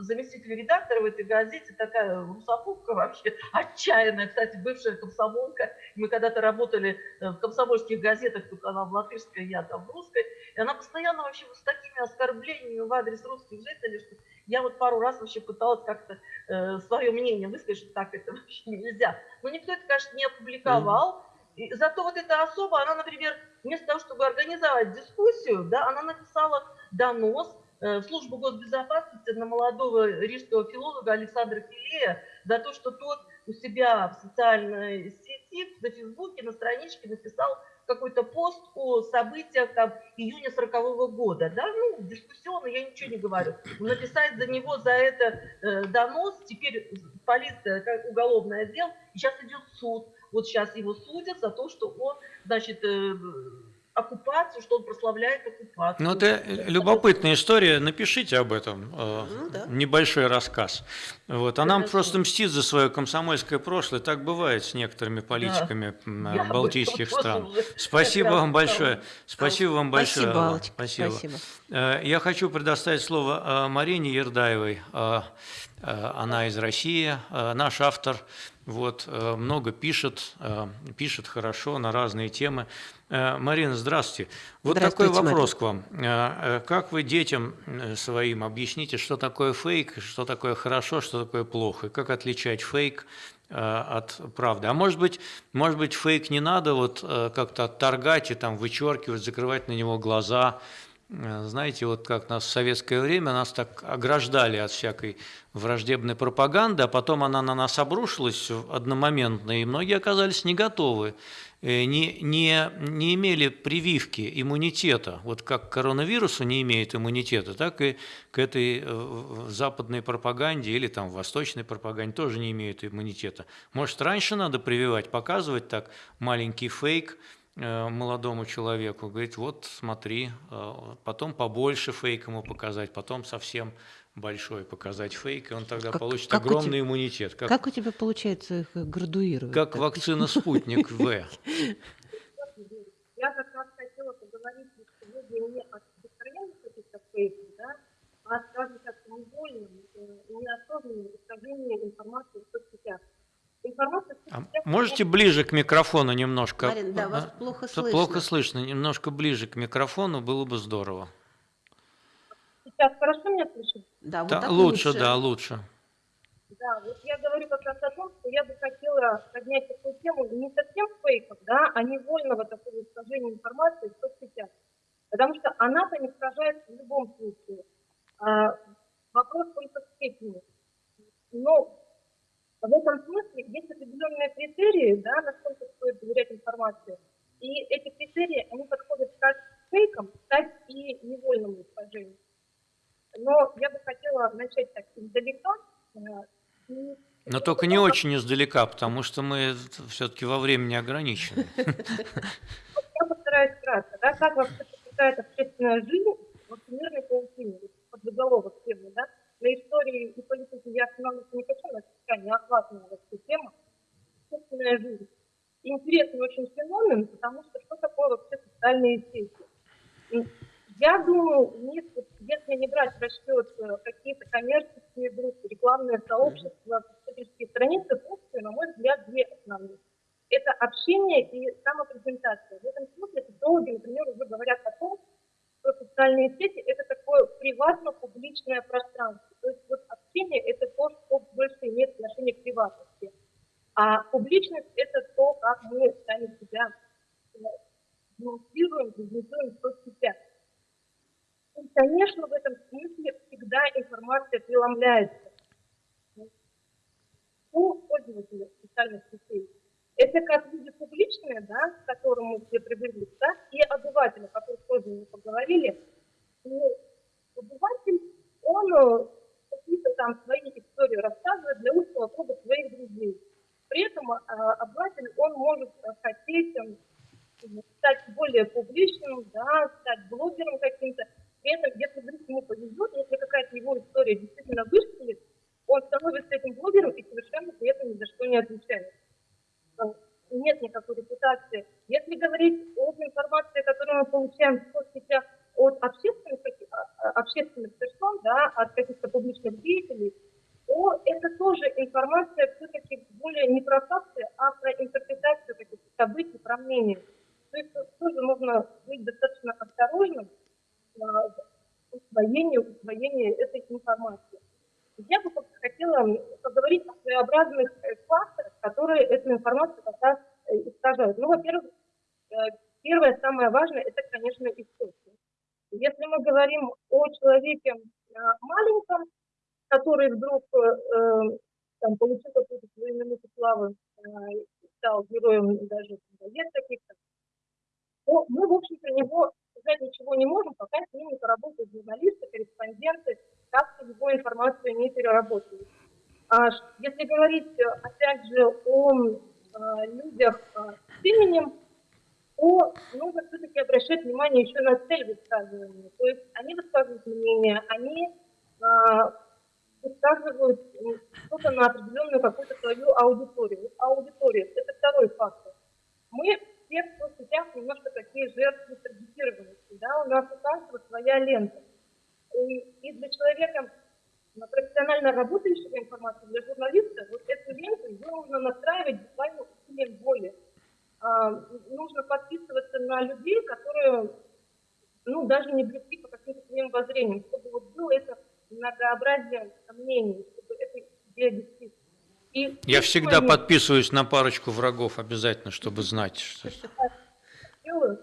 заместителя редактора в этой газете, такая русофобка вообще, отчаянная, кстати, бывшая комсомолка. Мы когда-то работали в комсомольских газетах, только она в латышской, я там в русской, и она постоянно вообще с такими оскорблениями в адрес русских жителей, что я вот пару раз вообще пыталась как-то э, свое мнение высказать, что так это вообще нельзя. Но никто это, конечно, не опубликовал. И зато вот эта особа, она, например, вместо того, чтобы организовать дискуссию, да, она написала донос э, в службу госбезопасности на молодого рижского филолога Александра Филея за то, что тот у себя в социальной сети, на Фейсбуке, на страничке написал какой-то пост о событиях там июня 40 года, да, ну, дискуссионно, я ничего не говорю. Написать за него за это э, донос, теперь полиция, как уголовное дело, сейчас идет суд. Вот сейчас его судят за то, что он, значит, э, оккупацию, что он прославляет оккупацию. Ну, это любопытная история. Напишите об этом. э, Ну да. Небольшой рассказ. Вот. А нам Хорошо. просто мстит за свое комсомольское прошлое. Так бывает с некоторыми политиками этом балтийских стран. уже Спасибо вам большое. Спасибо вам большое. Спасибо. Аллочка, Спасибо. спасибо. Э, Я хочу предоставить слово э, Марине Ердаевой. Э, э, Она из России, э, наш автор. Вот, э, много пишет, э, пишет хорошо на разные темы. Э, Марина, здравствуйте. Вот такой Здравствуйте, вопрос к вам. Как вы детям своим объясните, что такое фейк, что такое хорошо, что такое плохо? И Как отличать фейк от правды? А может быть, может быть, фейк не надо вот как-то отторгать и там вычеркивать, закрывать на него глаза? Э, Знаете, вот как нас в советское время нас так ограждали от всякой враждебной пропаганды, а потом она на нас обрушилась одномоментно, и многие оказались не готовы, э, не, не, не имели прививки иммунитета. Вот как коронавирусу не имеет иммунитета, так и к этой э, западной пропаганде или там восточной пропаганде тоже не имеют иммунитета. Может, раньше надо прививать, показывать так маленький фейк, молодому человеку, говорить, вот смотри, э, потом побольше фейк ему показать, потом совсем большой показать фейк, и он тогда Как- получит как огромный тебя- иммунитет, как, Как у тебя получается их градуировать? как так? вакцина «Спутник В». Я как раз хотела поговорить сегодня не о распространении каких-то фейков, да, а, скажем так, невольном, э, неосознанном искажении информации в соцсетях. А можете ближе к микрофону немножко? Марин, да, вас А, плохо слышно. Плохо слышно. Немножко ближе к микрофону было бы здорово. Сейчас хорошо меня слышно? Да, вот Да, так лучше, да, лучше. Да, вот я говорю как раз о том, что я бы хотела поднять такую тему не совсем фейков, да, а невольного такого искажения информации в соцсетях. Потому что она-то не искажается в любом случае. А, вопрос только в степени. Но в этом смысле есть определенные критерии, да, насколько стоит доверять информации. И эти критерии, они подходят как фейкам, так и невольному искажению. Но я бы хотела начать так издалека, э, Но только не очень издалека, потому что мы все-таки во времени ограничены. Я постараюсь кратко. Да, как вообще протекает общественная жизнь в всемирной паутине, под заголовок темы, да? На истории и политике я останавливаться не хочу, но не охватная вообще тема. Общественная жизнь. Интересный очень феномен, потому что что такое вообще социальные сети? Я думаю, вот, если не брать в расчет э, какие-то коммерческие группы, рекламные сообщества, пользовательские страницы, функции, на мой взгляд, две основные. Это общение и самопрезентация. В этом смысле социологи, например, уже говорят о том, что социальные сети – это такое приватно-публичное пространство. То есть вот общение – это то, что больше имеет отношение к приватности. А публичность – это то, как мы сами себя э, демонстрируем, презентуем в соцсетях. И, конечно, в этом смысле всегда информация преломляется. у пользователя социальных сетей. Это как люди публичные, да, к которым мы все привыкли, так и обыватели, о которых тоже мы поговорили. И обыватель, он э, какие-то там свои истории рассказывает для узкого круга своих друзей. При этом э, обыватель, он может э, хотеть э, стать более публичным, да, стать блогером каким-то. При этом, если вдруг ему повезет, если какая-то его история действительно выстрелит, он становится этим блогером и совершенно при этом ни за что не отвечает. Э, Нет никакой репутации. Если говорить об информации, которую мы получаем в соцсетях от общественных, каких- а, а, общественных персон, да, от каких-то публичных деятелей, то это тоже информация все-таки более не про факты, а про интерпретацию каких-то событий, про мнение. То есть тут тоже нужно быть достаточно осторожным а, в усвоении, усвоении этой информации. Я бы как-то хотела поговорить о своеобразных э, факторах, которые эту информацию как раз э, искажают. Ну, во-первых, э, первое, самое важное, это, конечно, источник. Если мы говорим о человеке э, маленьком, который вдруг э, э, там, получил какую-то свою минуту славы, э, и стал героем даже газет каких-то, то мы, в общем, про него сказать ничего не можем, пока с ним не поработают журналисты, корреспонденты, как его информацию не переработали. А ш- если говорить, э, опять же, о э, людях э, с именем, то нужно все-таки обращать внимание еще на цель высказывания. То есть они высказывают мнение, они а, высказывают что-то на определенную какую-то свою аудиторию. Аудитория – это второй фактор. Мы все в соцсетях немножко такие жертвы таргетированности, да, у нас у каждого своя лента. И, и для человека, ну, профессионально работающего информации, для журналиста, вот эту ленту, нужно настраивать буквально усилием воли. А, нужно подписываться на людей, которые, ну, даже не близки по каким-то своим воззрениям, чтобы вот было это многообразие мнений, чтобы это действительно. И Я всегда момент. подписываюсь на парочку врагов обязательно, чтобы знать, что... делаю,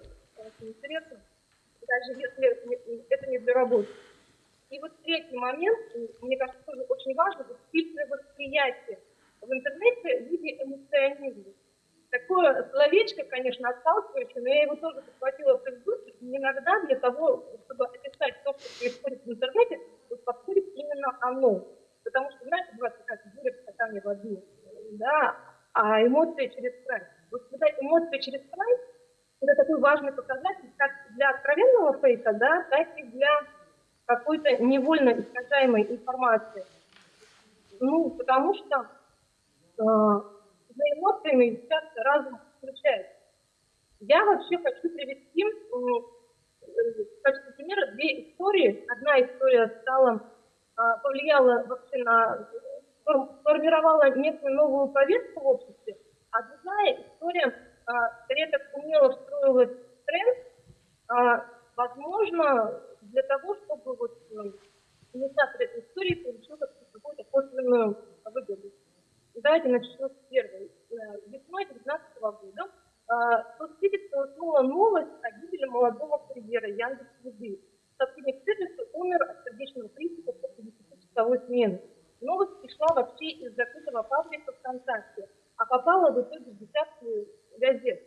интересно, даже если это не для работы. И вот третий момент, мне кажется, тоже очень важно, вот фильтры восприятия в интернете в виде эмоционизма. Такое словечко, конечно, отталкивающее, но я его тоже подхватила в Фейсбуке. Иногда для того, чтобы описать то, что происходит в интернете, вот подходит именно оно. Потому что, знаете, бывает такая буря в стакане воды, да, а эмоции через край. Вот когда эмоции через край, это такой важный показатель как для откровенного фейка, да, так и для какой-то невольно искажаемой информации. Ну, потому что э, за эмоциями часто разум включается. Я вообще хочу привести э, в качестве примера две истории. Одна история стала, а, повлияла вообще на, форм- сформировала некую новую повестку в обществе, а другая история а, скорее так умело встроилась в тренд, а, возможно, для того, чтобы вот э, инициатор этой истории получил как- какую-то косвенную выгоду. Давайте начнем с первой. Э, Весной 2019 года э, соцсети столкнула новость о гибели молодого курьера Яндекс Еды. Сотрудник сервиса умер от сердечного приступа после 10-часовой смены. Новость пришла вообще из закрытого паблика ВКонтакте, а попала в итоге в десятки газет.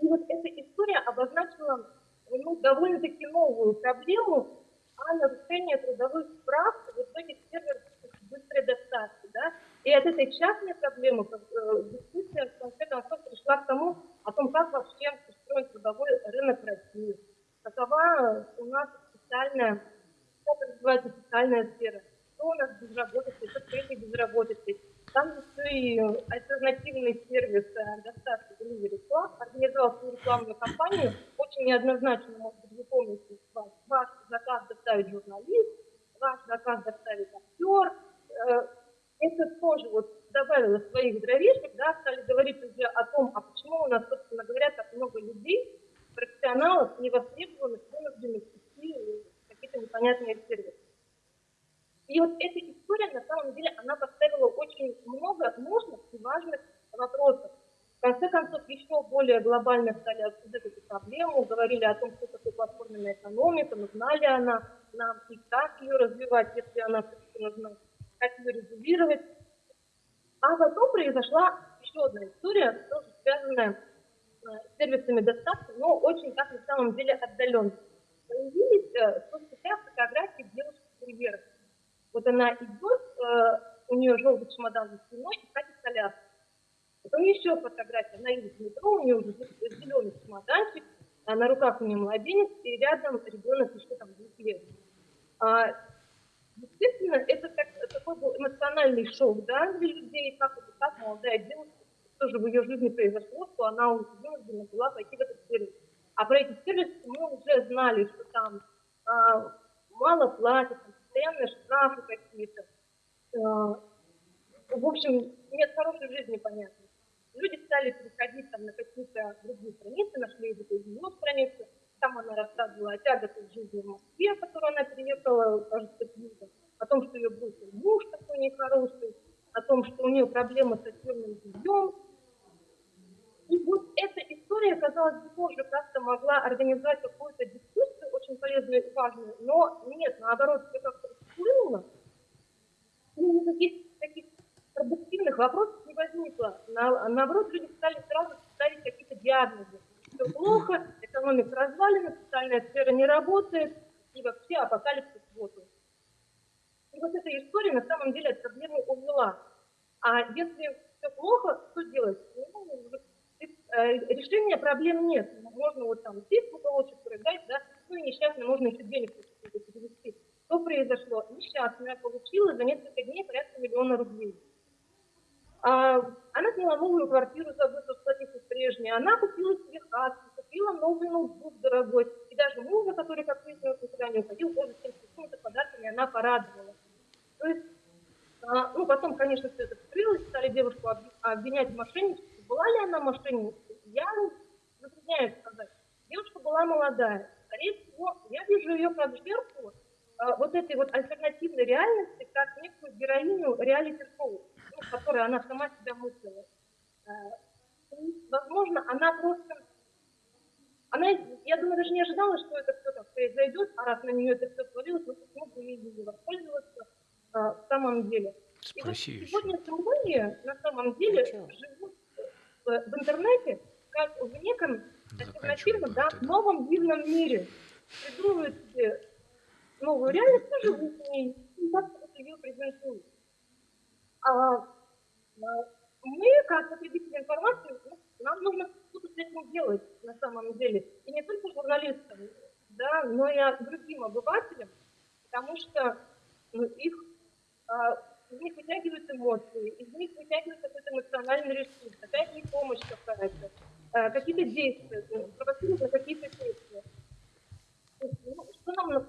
И вот эта история обозначила ну, довольно-таки новую проблему, а нарушение трудовых прав в итоге сервер быстрой доставки. Да? И от этой частной проблемы э, дискуссия в конце концов пришла к тому, о том, как вообще устроен трудовой рынок России, какова у нас социальная, как называется социальная сфера, что у нас безработица, что с этой безработицей. Там еще и альтернативный сервис э, доставки Delivery Club организовал свою рекламную кампанию. Очень неоднозначно, может быть, вы помните, ваш, ваш заказ доставит журналист, ваш заказ доставит актер. Это тоже вот добавило своих дровишек, да, стали говорить уже о том, а почему у нас, собственно говоря, так много людей, профессионалов, невостребованных, вынужденных идти какие-то непонятные сервисы. И вот эта история, на самом деле, она поставила очень много нужных и важных вопросов. В конце концов, еще более глобально стали обсуждать эту проблему, говорили о том, что такое платформенная экономика, нужна ли она нам и как ее развивать, если она все-таки нужна, как ее регулировать. А потом произошла еще одна история, тоже связанная э, с сервисами доставки, но очень так на самом деле отдаленно. Появились э, в соцсетях фотографии девушки курьера. Вот она идет, э, у нее желтый чемодан за спиной и катит коляску. Потом еще фотография, она едет в метро, у нее уже зеленый чемоданчик, а на руках у нее младенец, и рядом ребенок еще там двух лет. Естественно, это как, такой был эмоциональный шок да, для людей, как это так, молодая девушка, что же в ее жизни произошло, что она вынуждена была пойти в этот сервис. А про эти сервисы мы уже знали, что там а, мало платят, постоянные штрафы какие-то. А, в общем, нет хорошей жизни, понятно. Люди стали переходить там на какие-то другие страницы, нашли эту страницу, там она рассказывала о тяготах жизни в Москве, которую она переехала, кажется, юга, о том, что ее бросил муж такой нехороший, о том, что у нее проблемы с отдельным бельем. И вот эта история, казалось бы, тоже как-то могла организовать какую-то дискуссию, очень полезную и важную, но нет, наоборот, все как-то всплыло, и никаких таких продуктивных вопросов не возникло. На, наоборот, люди стали сразу ставить какие-то диагнозы. Все плохо, экономика развалена, социальная сфера не работает, и вообще апокалипсис вот он. И вот эта история на самом деле от проблемы увела. А если все плохо, что делать? Ну, э, решения проблем нет. Можно вот там сесть в уголочек, прыгать, да, ну и несчастно, можно еще денег перевести. Что произошло? Несчастная получила за несколько дней порядка миллиона рублей. А, она сняла новую квартиру, забыла сплотиться с прежней. Она купила себе хату, купила новый ноутбук дорогой. И даже мужа, который, как выяснилось, никуда не уходил, тоже всем какими-то подарками она порадовала. То есть, а, ну, потом, конечно, все это вскрылось, стали девушку обвинять в мошенничестве. Была ли она мошенницей? Я затрудняюсь сказать. Девушка была молодая. Скорее всего, я вижу ее как жертву а, вот этой вот альтернативной реальности, как некую героиню реалити-шоу ну, которой она сама себя мыслила. Э, возможно, она просто... Она, я думаю, даже не ожидала, что это все так произойдет, а раз на нее это все свалилось, ну почему бы ей не воспользоваться а, в самом деле. Спасибо. И вот сегодня многие на самом деле живут в, в интернете как в неком альтернативном, да, новом дивном мире. Придумывают себе новую реальность, живут в ней, и как ее презентуют. А, а, мы, как потребители информации, ну, нам нужно что-то с этим делать на самом деле. И не только журналистам, да, но и другим обывателям, потому что ну, их, а, из них вытягивают эмоции, из них вытягивает какой-то эмоциональный ресурс, какая-то помощь какая-то, какие-то действия, ну, провоцируют на какие-то действия. Ну, что нам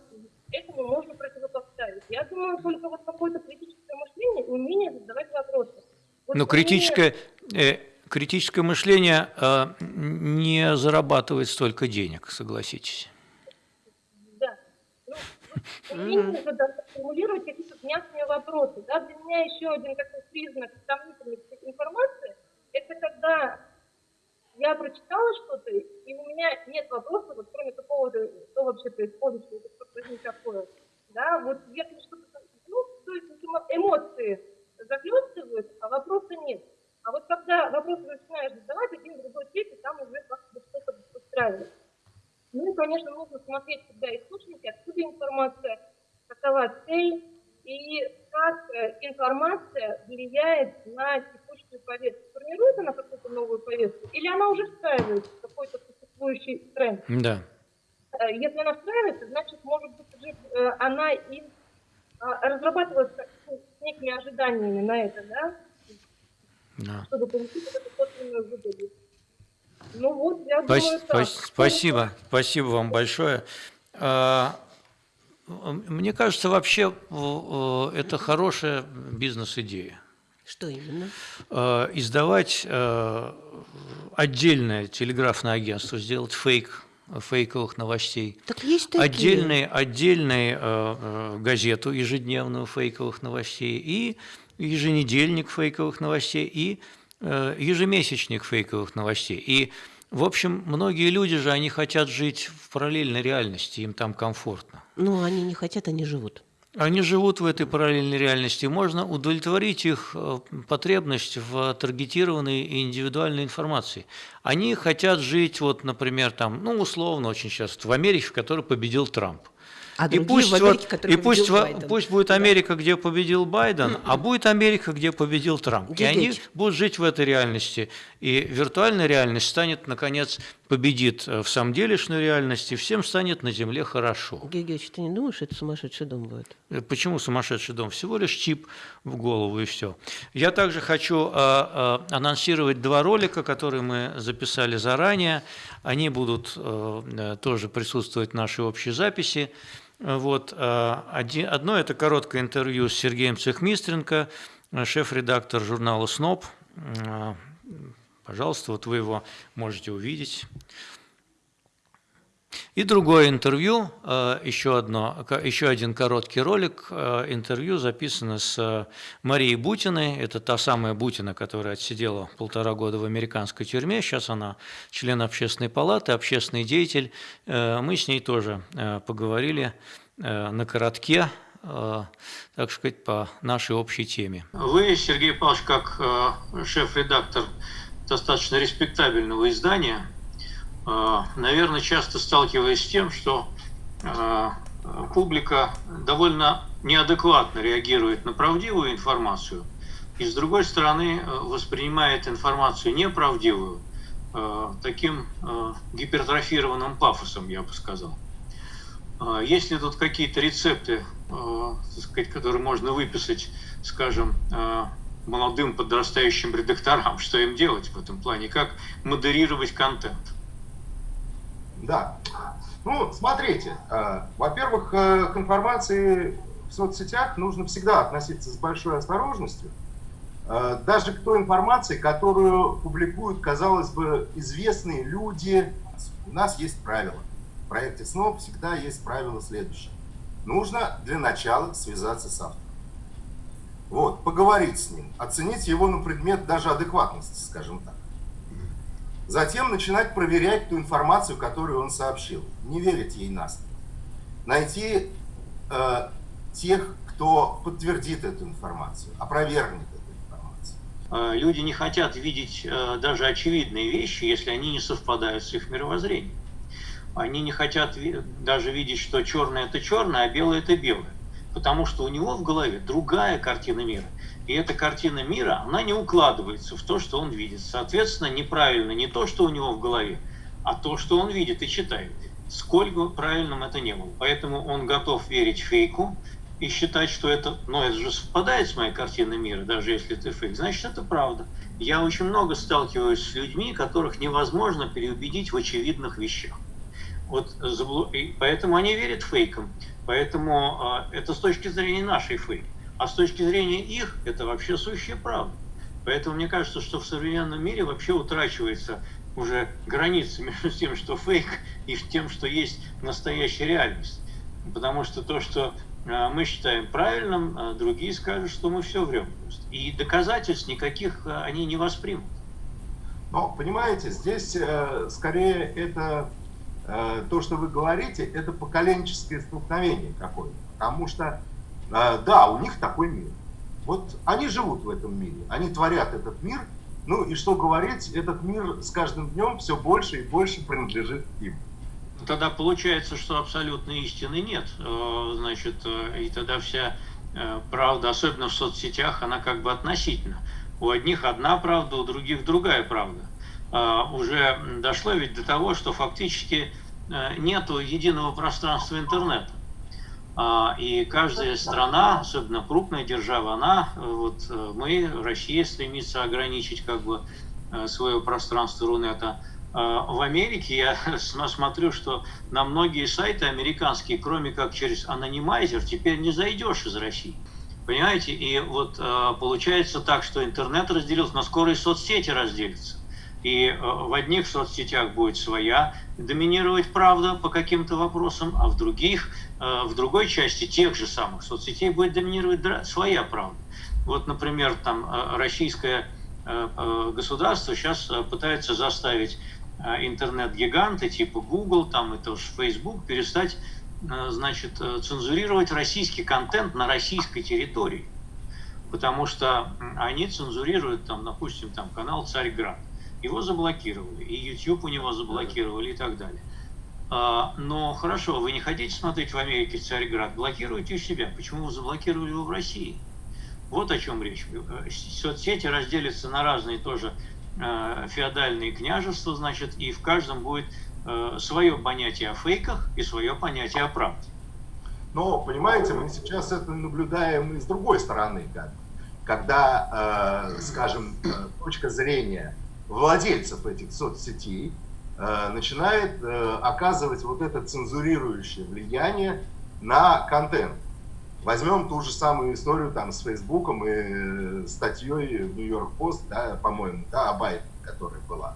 этому можно противопоставить? Я думаю, только вот какое-то критическое мышление и умение задавать вопросы. Вот Но критическое, э, критическое мышление э, не зарабатывает столько денег, согласитесь. Да. Ну, умение формулировать какие-то внятные вопросы. Да? Для меня еще один такой признак сомнительной информации – это когда я прочитала что-то, и у меня нет вопроса, вот кроме такого, что вообще происходит, что это что-то такое. Да, вот если что-то, ну, то есть эмоции захлестывают, а вопроса нет. А вот когда вопросы начинаешь задавать, один, другой, третий, там уже как-то что-то устраивает. Ну и, конечно, нужно смотреть всегда источники, откуда информация, какова цель, и как э, информация влияет на текущую повестку. Формирует она какую-то новую повестку, или она уже встраивается в какой-то существующий тренд? Да. Э, если она встраивается, значит, может быть, она и разрабатывалась с некими ожиданиями на это, да? Да. Чтобы получить вот эту собственную выгоду. Ну вот, я Спас думаю, так. Спасибо, спасибо вам большое. А, мне кажется, вообще это хорошая бизнес-идея. Что именно? Э, издавать э, отдельное телеграфное агентство, сделать фейк фейковых новостей. Так есть такие. Отдельный, отдельный э, газету ежедневную фейковых новостей и еженедельник фейковых новостей и ежемесячник фейковых новостей. И в общем, многие люди же, они хотят жить в параллельной реальности, им там комфортно. Ну, они не хотят, они живут. Они живут в этой параллельной реальности. Можно удовлетворить их э, потребность в таргетированной и индивидуальной информации. Они хотят жить, вот, например, там, ну, условно, очень часто, в Америке, в которой победил Трамп. А и пусть, в Америке, вот- и пусть, Байден. пусть будет Да. Америка, где победил Байден, а будет Америка, где победил Трамп. И они Гегеть. будут жить в этой реальности. И виртуальная реальность станет, наконец, победит э, в самом делешной реальности, всем станет на Земле хорошо. Гегеч, ты не думаешь, это сумасшедший дом будет? Э, Почему сумасшедший дом? Всего лишь чип в голову и все. Я также хочу э, э, анонсировать два ролика, которые мы записали заранее. Они будут э, тоже присутствовать в нашей общей записи. Вот, один- одно – это короткое интервью с Сергеем Цехмистренко, шеф-редактор журнала «СНОП». Пожалуйста, вот вы его можете увидеть. И другое интервью, э, еще, одно, еще один короткий ролик, э, интервью записано с э, Марией Бутиной, это та самая Бутина, которая отсидела полтора года в американской тюрьме, сейчас она член общественной палаты, общественный деятель. Мы с ней тоже поговорили на коротке, так сказать, по нашей общей теме. Вы, Сергей Павлович, как шеф-редактор достаточно респектабельного издания, э, наверное, часто сталкиваясь с тем, что э, публика довольно неадекватно реагирует на правдивую информацию, и с другой стороны э, воспринимает информацию неправдивую таким гипертрофированным пафосом, я бы сказал. Есть ли тут какие-то рецепты, сказать, которые можно выписать, скажем, молодым подрастающим редакторам, что им делать в этом плане, как модерировать контент? Да. Ну, смотрите, э, во-первых, э, к информации в соцсетях нужно всегда относиться с большой осторожностью. Э, Даже к той информации, которую публикуют, казалось бы, известные люди. У нас есть правила. В проекте СНОП всегда есть правило следующее. Нужно для начала связаться с автором. Вот, поговорить с ним, оценить его на предмет даже адекватности, скажем так. Затем начинать проверять ту информацию, которую он сообщил. Не верить ей на слово. Найти э, тех, кто подтвердит эту информацию, опровергнет эту информацию. Люди не хотят видеть э, даже очевидные вещи, если они не совпадают с их мировоззрением. Они не хотят ви- даже видеть, что черное это черное, а белое это белое. Потому что у него в голове другая картина мира. И эта картина мира, она не укладывается в то, что он видит. Соответственно, неправильно не то, что у него в голове, а то, что он видит и читает. Сколько правильным это не было. Поэтому он готов верить фейку и считать, что это, ну, это же совпадает с моей картиной мира, даже если это фейк, значит, это правда. Я очень много сталкиваюсь с людьми, которых невозможно переубедить в очевидных вещах. Вот поэтому они верят фейкам. Поэтому а, это с точки зрения нашей фейк. А с точки зрения их, это вообще сущая правда. Поэтому мне кажется, что в современном мире вообще утрачивается уже граница между тем, что фейк, и тем, что есть настоящая реальность. Потому что то, что а, мы считаем правильным, а другие скажут, что мы все врем. И доказательств никаких они не воспримут. Но, понимаете, здесь э, скорее это то, что вы говорите, это поколенческое столкновение какое-то. Потому что, э, да, у них такой мир. Вот они живут в этом мире, они творят этот мир. Ну и что говорить, этот мир с каждым днем все больше и больше принадлежит им. Тогда получается, что абсолютной истины нет. Э, Значит, э, и тогда вся э, правда, особенно в соцсетях, она как бы относительна. У одних одна правда, у других другая правда. Э, Уже дошло ведь до того, что фактически э, нету единого пространства интернета. А, И каждая страна, особенно крупная держава, она, э, вот э, мы, Россия, стремится ограничить как бы свое пространство Рунета. А, В Америке я см- смотрю, что на многие сайты американские, кроме как через анонимайзер, теперь не зайдешь из России. Понимаете? И вот получается так, что интернет разделился, но скоро и соцсети разделятся. И э, в одних соцсетях будет своя доминировать правда по каким-то вопросам, а в других, э, в другой части тех же самых соцсетей будет доминировать своя правда. Вот, например, там э, российское государство сейчас пытается заставить интернет-гиганты типа Google там, и тоже Facebook перестать значит, цензурировать российский контент на российской территории. Потому что они цензурируют, там, допустим, там, канал «Царьград». Его заблокировали, и YouTube у него заблокировали и так далее. А, но хорошо, вы не хотите смотреть в Америке «Царьград», блокируйте у себя. Почему вы заблокировали его в России? Вот о чем речь. Соцсети разделятся на разные тоже феодальные княжества, значит, и в каждом будет Э, свое понятие о фейках и свое понятие о правде. Но, понимаете, мы сейчас это наблюдаем и с другой стороны, как, когда, э, скажем, э, точка зрения владельцев этих соцсетей э, начинает э, оказывать вот это цензурирующее влияние на контент. Возьмем ту же самую историю там с Фейсбуком и э, статьей в Нью-Йорк Пост, да, по-моему, да, о Байдене, которая была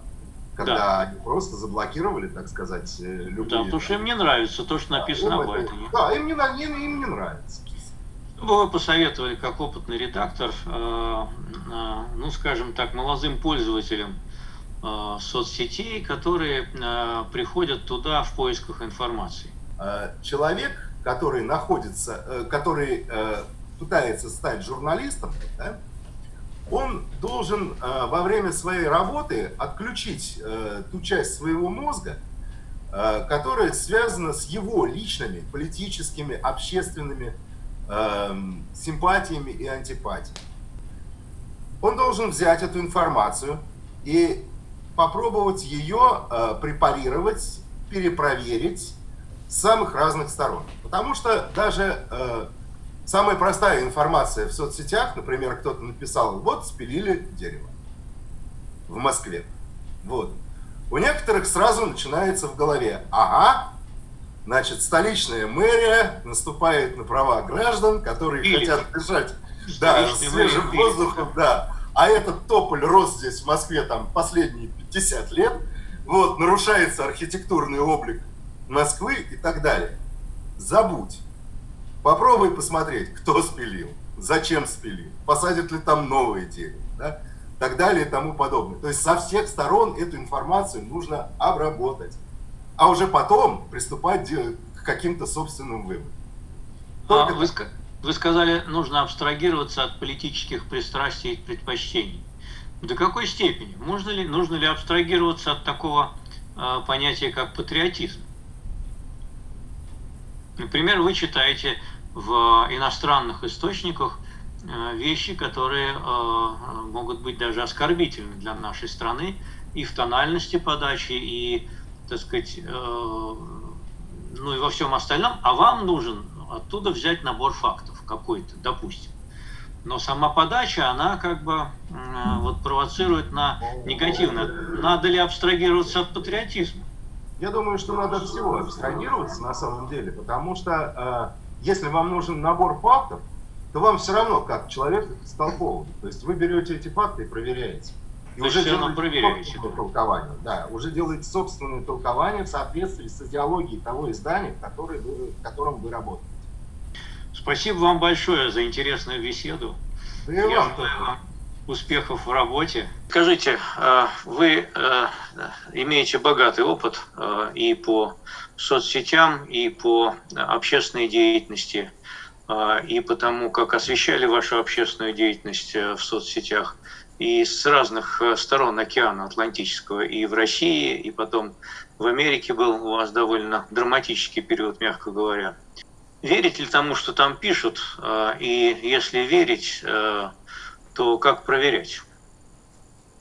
когда да. они просто заблокировали, так сказать, э, любые... Да, потому что им не нравится то, что написано об этом. Да, им не, им, им не нравится. Вы посоветовали, как опытный редактор, э, э, ну, скажем так, молодым пользователям соцсетей, которые э, приходят туда в поисках информации. Э, человек, который находится, э, который э, пытается стать журналистом, да, он должен э, во время своей работы отключить э, ту часть своего мозга, э, которая связана с его личными политическими, общественными симпатиями и антипатиями. Он должен взять эту информацию и попробовать ее препарировать, перепроверить с самых разных сторон. Потому что даже Самая простая информация в соцсетях, например, кто-то написал, вот спилили дерево в Москве. Вот. У некоторых сразу начинается в голове, ага, значит, столичная мэрия наступает на права граждан, которые Или. хотят дышать да, свежим воздухом, да. А этот тополь рос здесь в Москве там последние 50 лет, вот, нарушается архитектурный облик Москвы и так далее. Забудь. Попробуй посмотреть, кто спилил, зачем спилил, посадят ли там новые дерево, да? так далее и тому подобное. То есть со всех сторон эту информацию нужно обработать, а уже потом приступать к каким-то собственным выводам. А, вы, вы сказали, нужно абстрагироваться от политических пристрастий и предпочтений. До какой степени? Можно ли, нужно ли абстрагироваться от такого э, понятия, как патриотизм? Например, вы читаете в иностранных источниках э, вещи, которые э, могут быть даже оскорбительны для нашей страны и в тональности подачи, и, так сказать, э, ну и во всем остальном, а вам нужен оттуда взять набор фактов какой-то, допустим. Но сама подача, она как бы вот провоцирует на негативное. Надо ли абстрагироваться от патриотизма? Я думаю, что надо от всего абстрагироваться на самом деле, потому что если вам нужен набор фактов, то вам все равно, как человек истолковывать. То есть вы берете эти факты и проверяете. И то уже делаете проверяете. толкование. Да, уже делаете собственное толкование в соответствии с идеологией того издания, в, который вы, в котором вы работаете. Спасибо вам большое за интересную беседу. Да и вам, вам успехов в работе. Скажите, а, вы а, имеете богатый опыт а, и по соцсетям, и по общественной деятельности, и по тому, как освещали вашу общественную деятельность в соцсетях, и с разных сторон океана Атлантического, и в России, и потом в Америке был у вас довольно драматический период, мягко говоря. Верите ли тому, что там пишут? И если верить, то как проверять?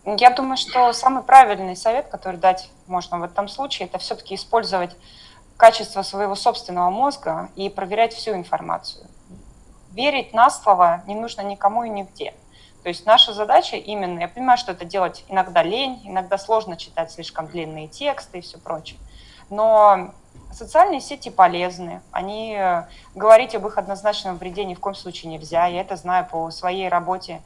Я думаю, что самый правильный совет, который дать можно в этом случае, это все-таки использовать качество своего собственного мозга и проверять всю информацию. Верить на слово не нужно никому и нигде. То есть наша задача именно, я понимаю, что это делать иногда лень, иногда сложно читать слишком длинные тексты и все прочее, но социальные сети полезны, они говорить об их однозначном вреде ни в коем случае нельзя, я это знаю по своей работе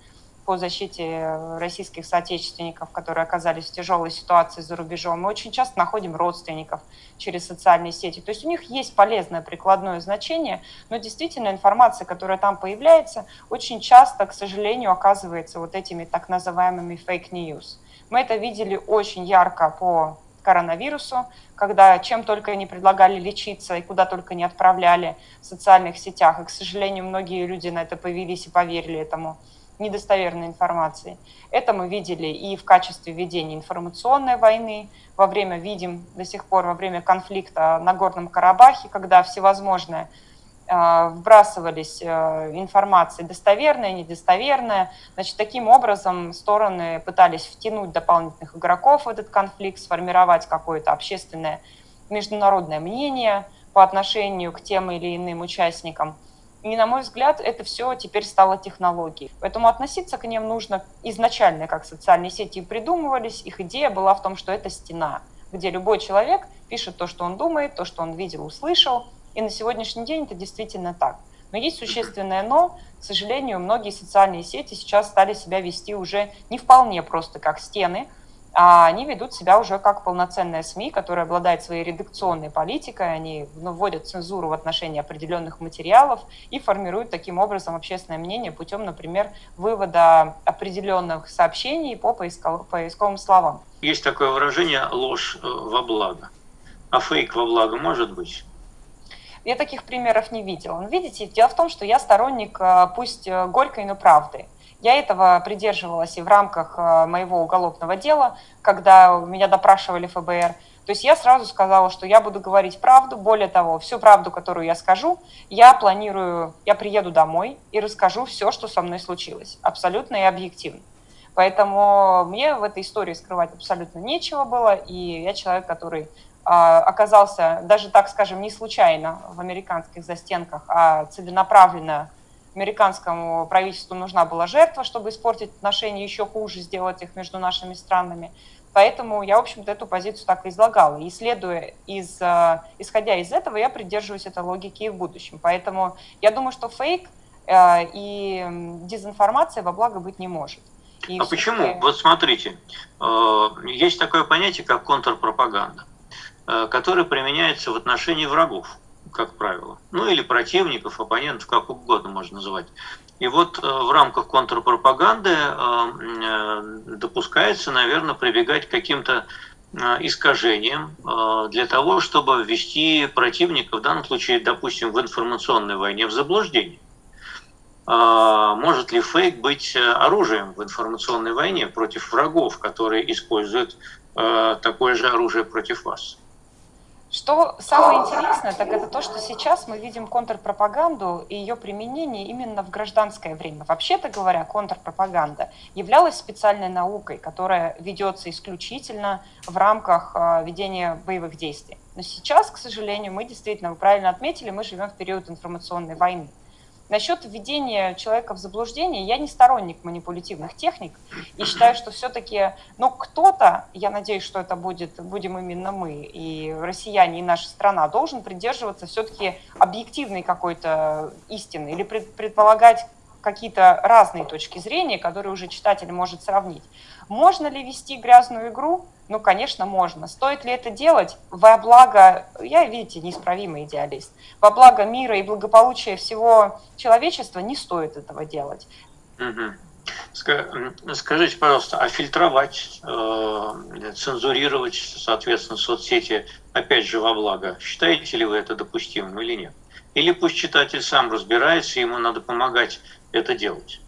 по защите э, российских соотечественников, которые оказались в тяжелой ситуации за рубежом. Мы очень часто находим родственников через социальные сети. То есть у них есть полезное прикладное значение, но действительно информация, которая там появляется, очень часто, к сожалению, оказывается вот этими так называемыми fake news. Мы это видели очень ярко по коронавирусу, когда чем только не предлагали лечиться и куда только не отправляли в социальных сетях. И, к сожалению, многие люди на это повелись и поверили этому недостоверной информации. Это мы видели и в качестве ведения информационной войны, во время, видим до сих пор, во время конфликта на Горном Карабахе, когда всевозможные вбрасывались э, информации достоверная, недостоверная. Значит, таким образом стороны пытались втянуть дополнительных игроков в этот конфликт, сформировать какое-то общественное международное мнение по отношению к тем или иным участникам. И, на мой взгляд, это все теперь стало технологией. Поэтому относиться к ним нужно изначально, как социальные сети придумывались. Их идея была в том, что это стена, где любой человек пишет то, что он думает, то, что он видел, услышал – и на сегодняшний день это действительно так. Но есть существенное но. К сожалению, многие социальные сети сейчас стали себя вести уже не вполне просто как стены, а они ведут себя уже как полноценная СМИ, которая обладает своей редакционной политикой, они ну, вводят цензуру в отношении определенных материалов и формируют таким образом общественное мнение путем, например, вывода определенных сообщений по поисковым словам. Есть такое выражение «ложь э, во благо». А фейк во благо может быть? Я таких примеров не видела. Но видите, дело в том, что я сторонник, э, пусть э, горькой, но правды. Я этого придерживалась и в рамках э, моего уголовного дела, когда меня допрашивали ФБР. То есть я сразу сказала, что я буду говорить правду. Более того, всю правду, которую я скажу, я планирую, я приеду домой и расскажу все, что со мной случилось. Абсолютно и объективно. Поэтому мне в этой истории скрывать абсолютно нечего было. И я человек, который а, оказался даже, так скажем, не случайно в американских застенках, а целенаправленно американскому правительству нужна была жертва, чтобы испортить отношения еще хуже, сделать их между нашими странами. Поэтому я, в общем-то, эту позицию так и излагала. И следуя из, а, исходя из этого, я придерживаюсь этой логики и в будущем. Поэтому я думаю, что фейк а, и дезинформация во благо быть не может. И а почему? Вот смотрите, э, есть такое понятие, как контрпропаганда. Э, который применяется в отношении врагов, как правило. Ну или противников, оппонентов, как угодно можно называть. И вот э, в рамках контрпропаганды э, допускается, наверное, прибегать к каким-то искажениям для того, чтобы ввести противника, в данном случае, допустим, в информационной войне, в заблуждение. Может ли фейк быть оружием в информационной войне против врагов, которые используют такое же оружие против вас? Что самое интересное, так это то, что сейчас мы видим контрпропаганду и ее применение именно в гражданское время. Вообще-то говоря, контрпропаганда являлась специальной наукой, которая ведется исключительно в рамках а, ведения боевых действий. Но сейчас, к сожалению, мы действительно, вы правильно отметили, мы живем в период информационной войны. Насчет введения человека в заблуждение, я не сторонник манипулятивных техник и считаю, что все-таки, ну, кто-то, я надеюсь, что это будет, будем именно мы, и россияне, и наша страна, должен придерживаться все-таки объективной какой-то истины или предполагать какие-то разные точки зрения, которые уже читатель может сравнить. Можно ли вести грязную игру? Ну, конечно, можно. Стоит ли это делать во благо, я, видите, неисправимый идеалист, во благо мира и благополучия всего человечества не стоит этого делать. Скажите, пожалуйста, а фильтровать, э, цензурировать, соответственно, соцсети, опять же, во благо, считаете ли вы это допустимым или нет? Или пусть читатель сам разбирается, ему надо помогать это делать?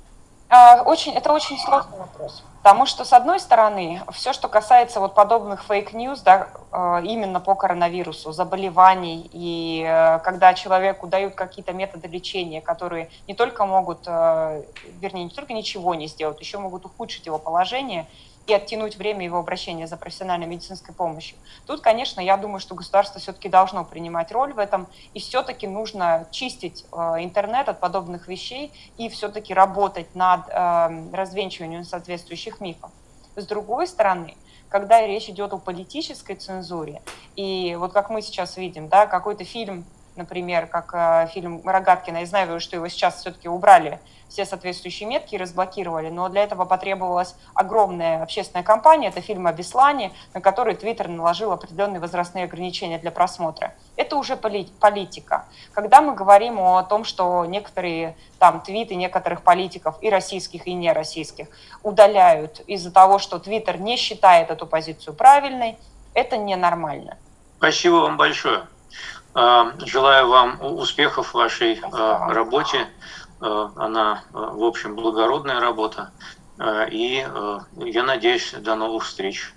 А, очень, это очень сложный вопрос. Потому что, с одной стороны, все, что касается вот подобных fake news, да, э, именно по коронавирусу, заболеваний, и э, когда человеку дают какие-то методы лечения, которые не только могут, э, вернее, не только ничего не сделать, еще могут ухудшить его положение – и оттянуть время его обращения за профессиональной медицинской помощью. Тут, конечно, я думаю, что государство все-таки должно принимать роль в этом, и все-таки нужно чистить э, интернет от подобных вещей и все-таки работать над э, развенчиванием соответствующих мифов. С другой стороны, когда речь идет о политической цензуре, и вот как мы сейчас видим, да, какой-то фильм, например, как э, фильм Рогаткина, я знаю, что его сейчас все-таки убрали все соответствующие метки разблокировали, но для этого потребовалась огромная общественная кампания, это фильм о Беслане, на который Твиттер наложил определенные возрастные ограничения для просмотра. Это уже политика. Когда мы говорим о том, что некоторые там твиты некоторых политиков, и российских, и нероссийских, удаляют из-за того, что Твиттер не считает эту позицию правильной, Это ненормально. Спасибо вам большое. А, Желаю вам успехов в вашей а, работе. А, Она, а, в общем, благородная работа. А, И я надеюсь, до новых встреч.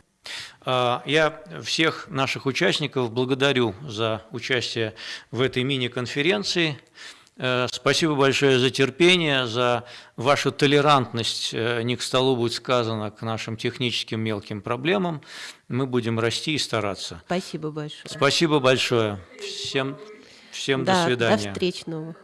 Я всех наших участников благодарю за участие в этой мини-конференции. Э, Спасибо большое за терпение, за вашу толерантность, э, не к столу будет сказано, к нашим техническим мелким проблемам. Мы будем расти и стараться. Спасибо большое. Спасибо большое. Всем, всем да, до свидания. До встреч новых.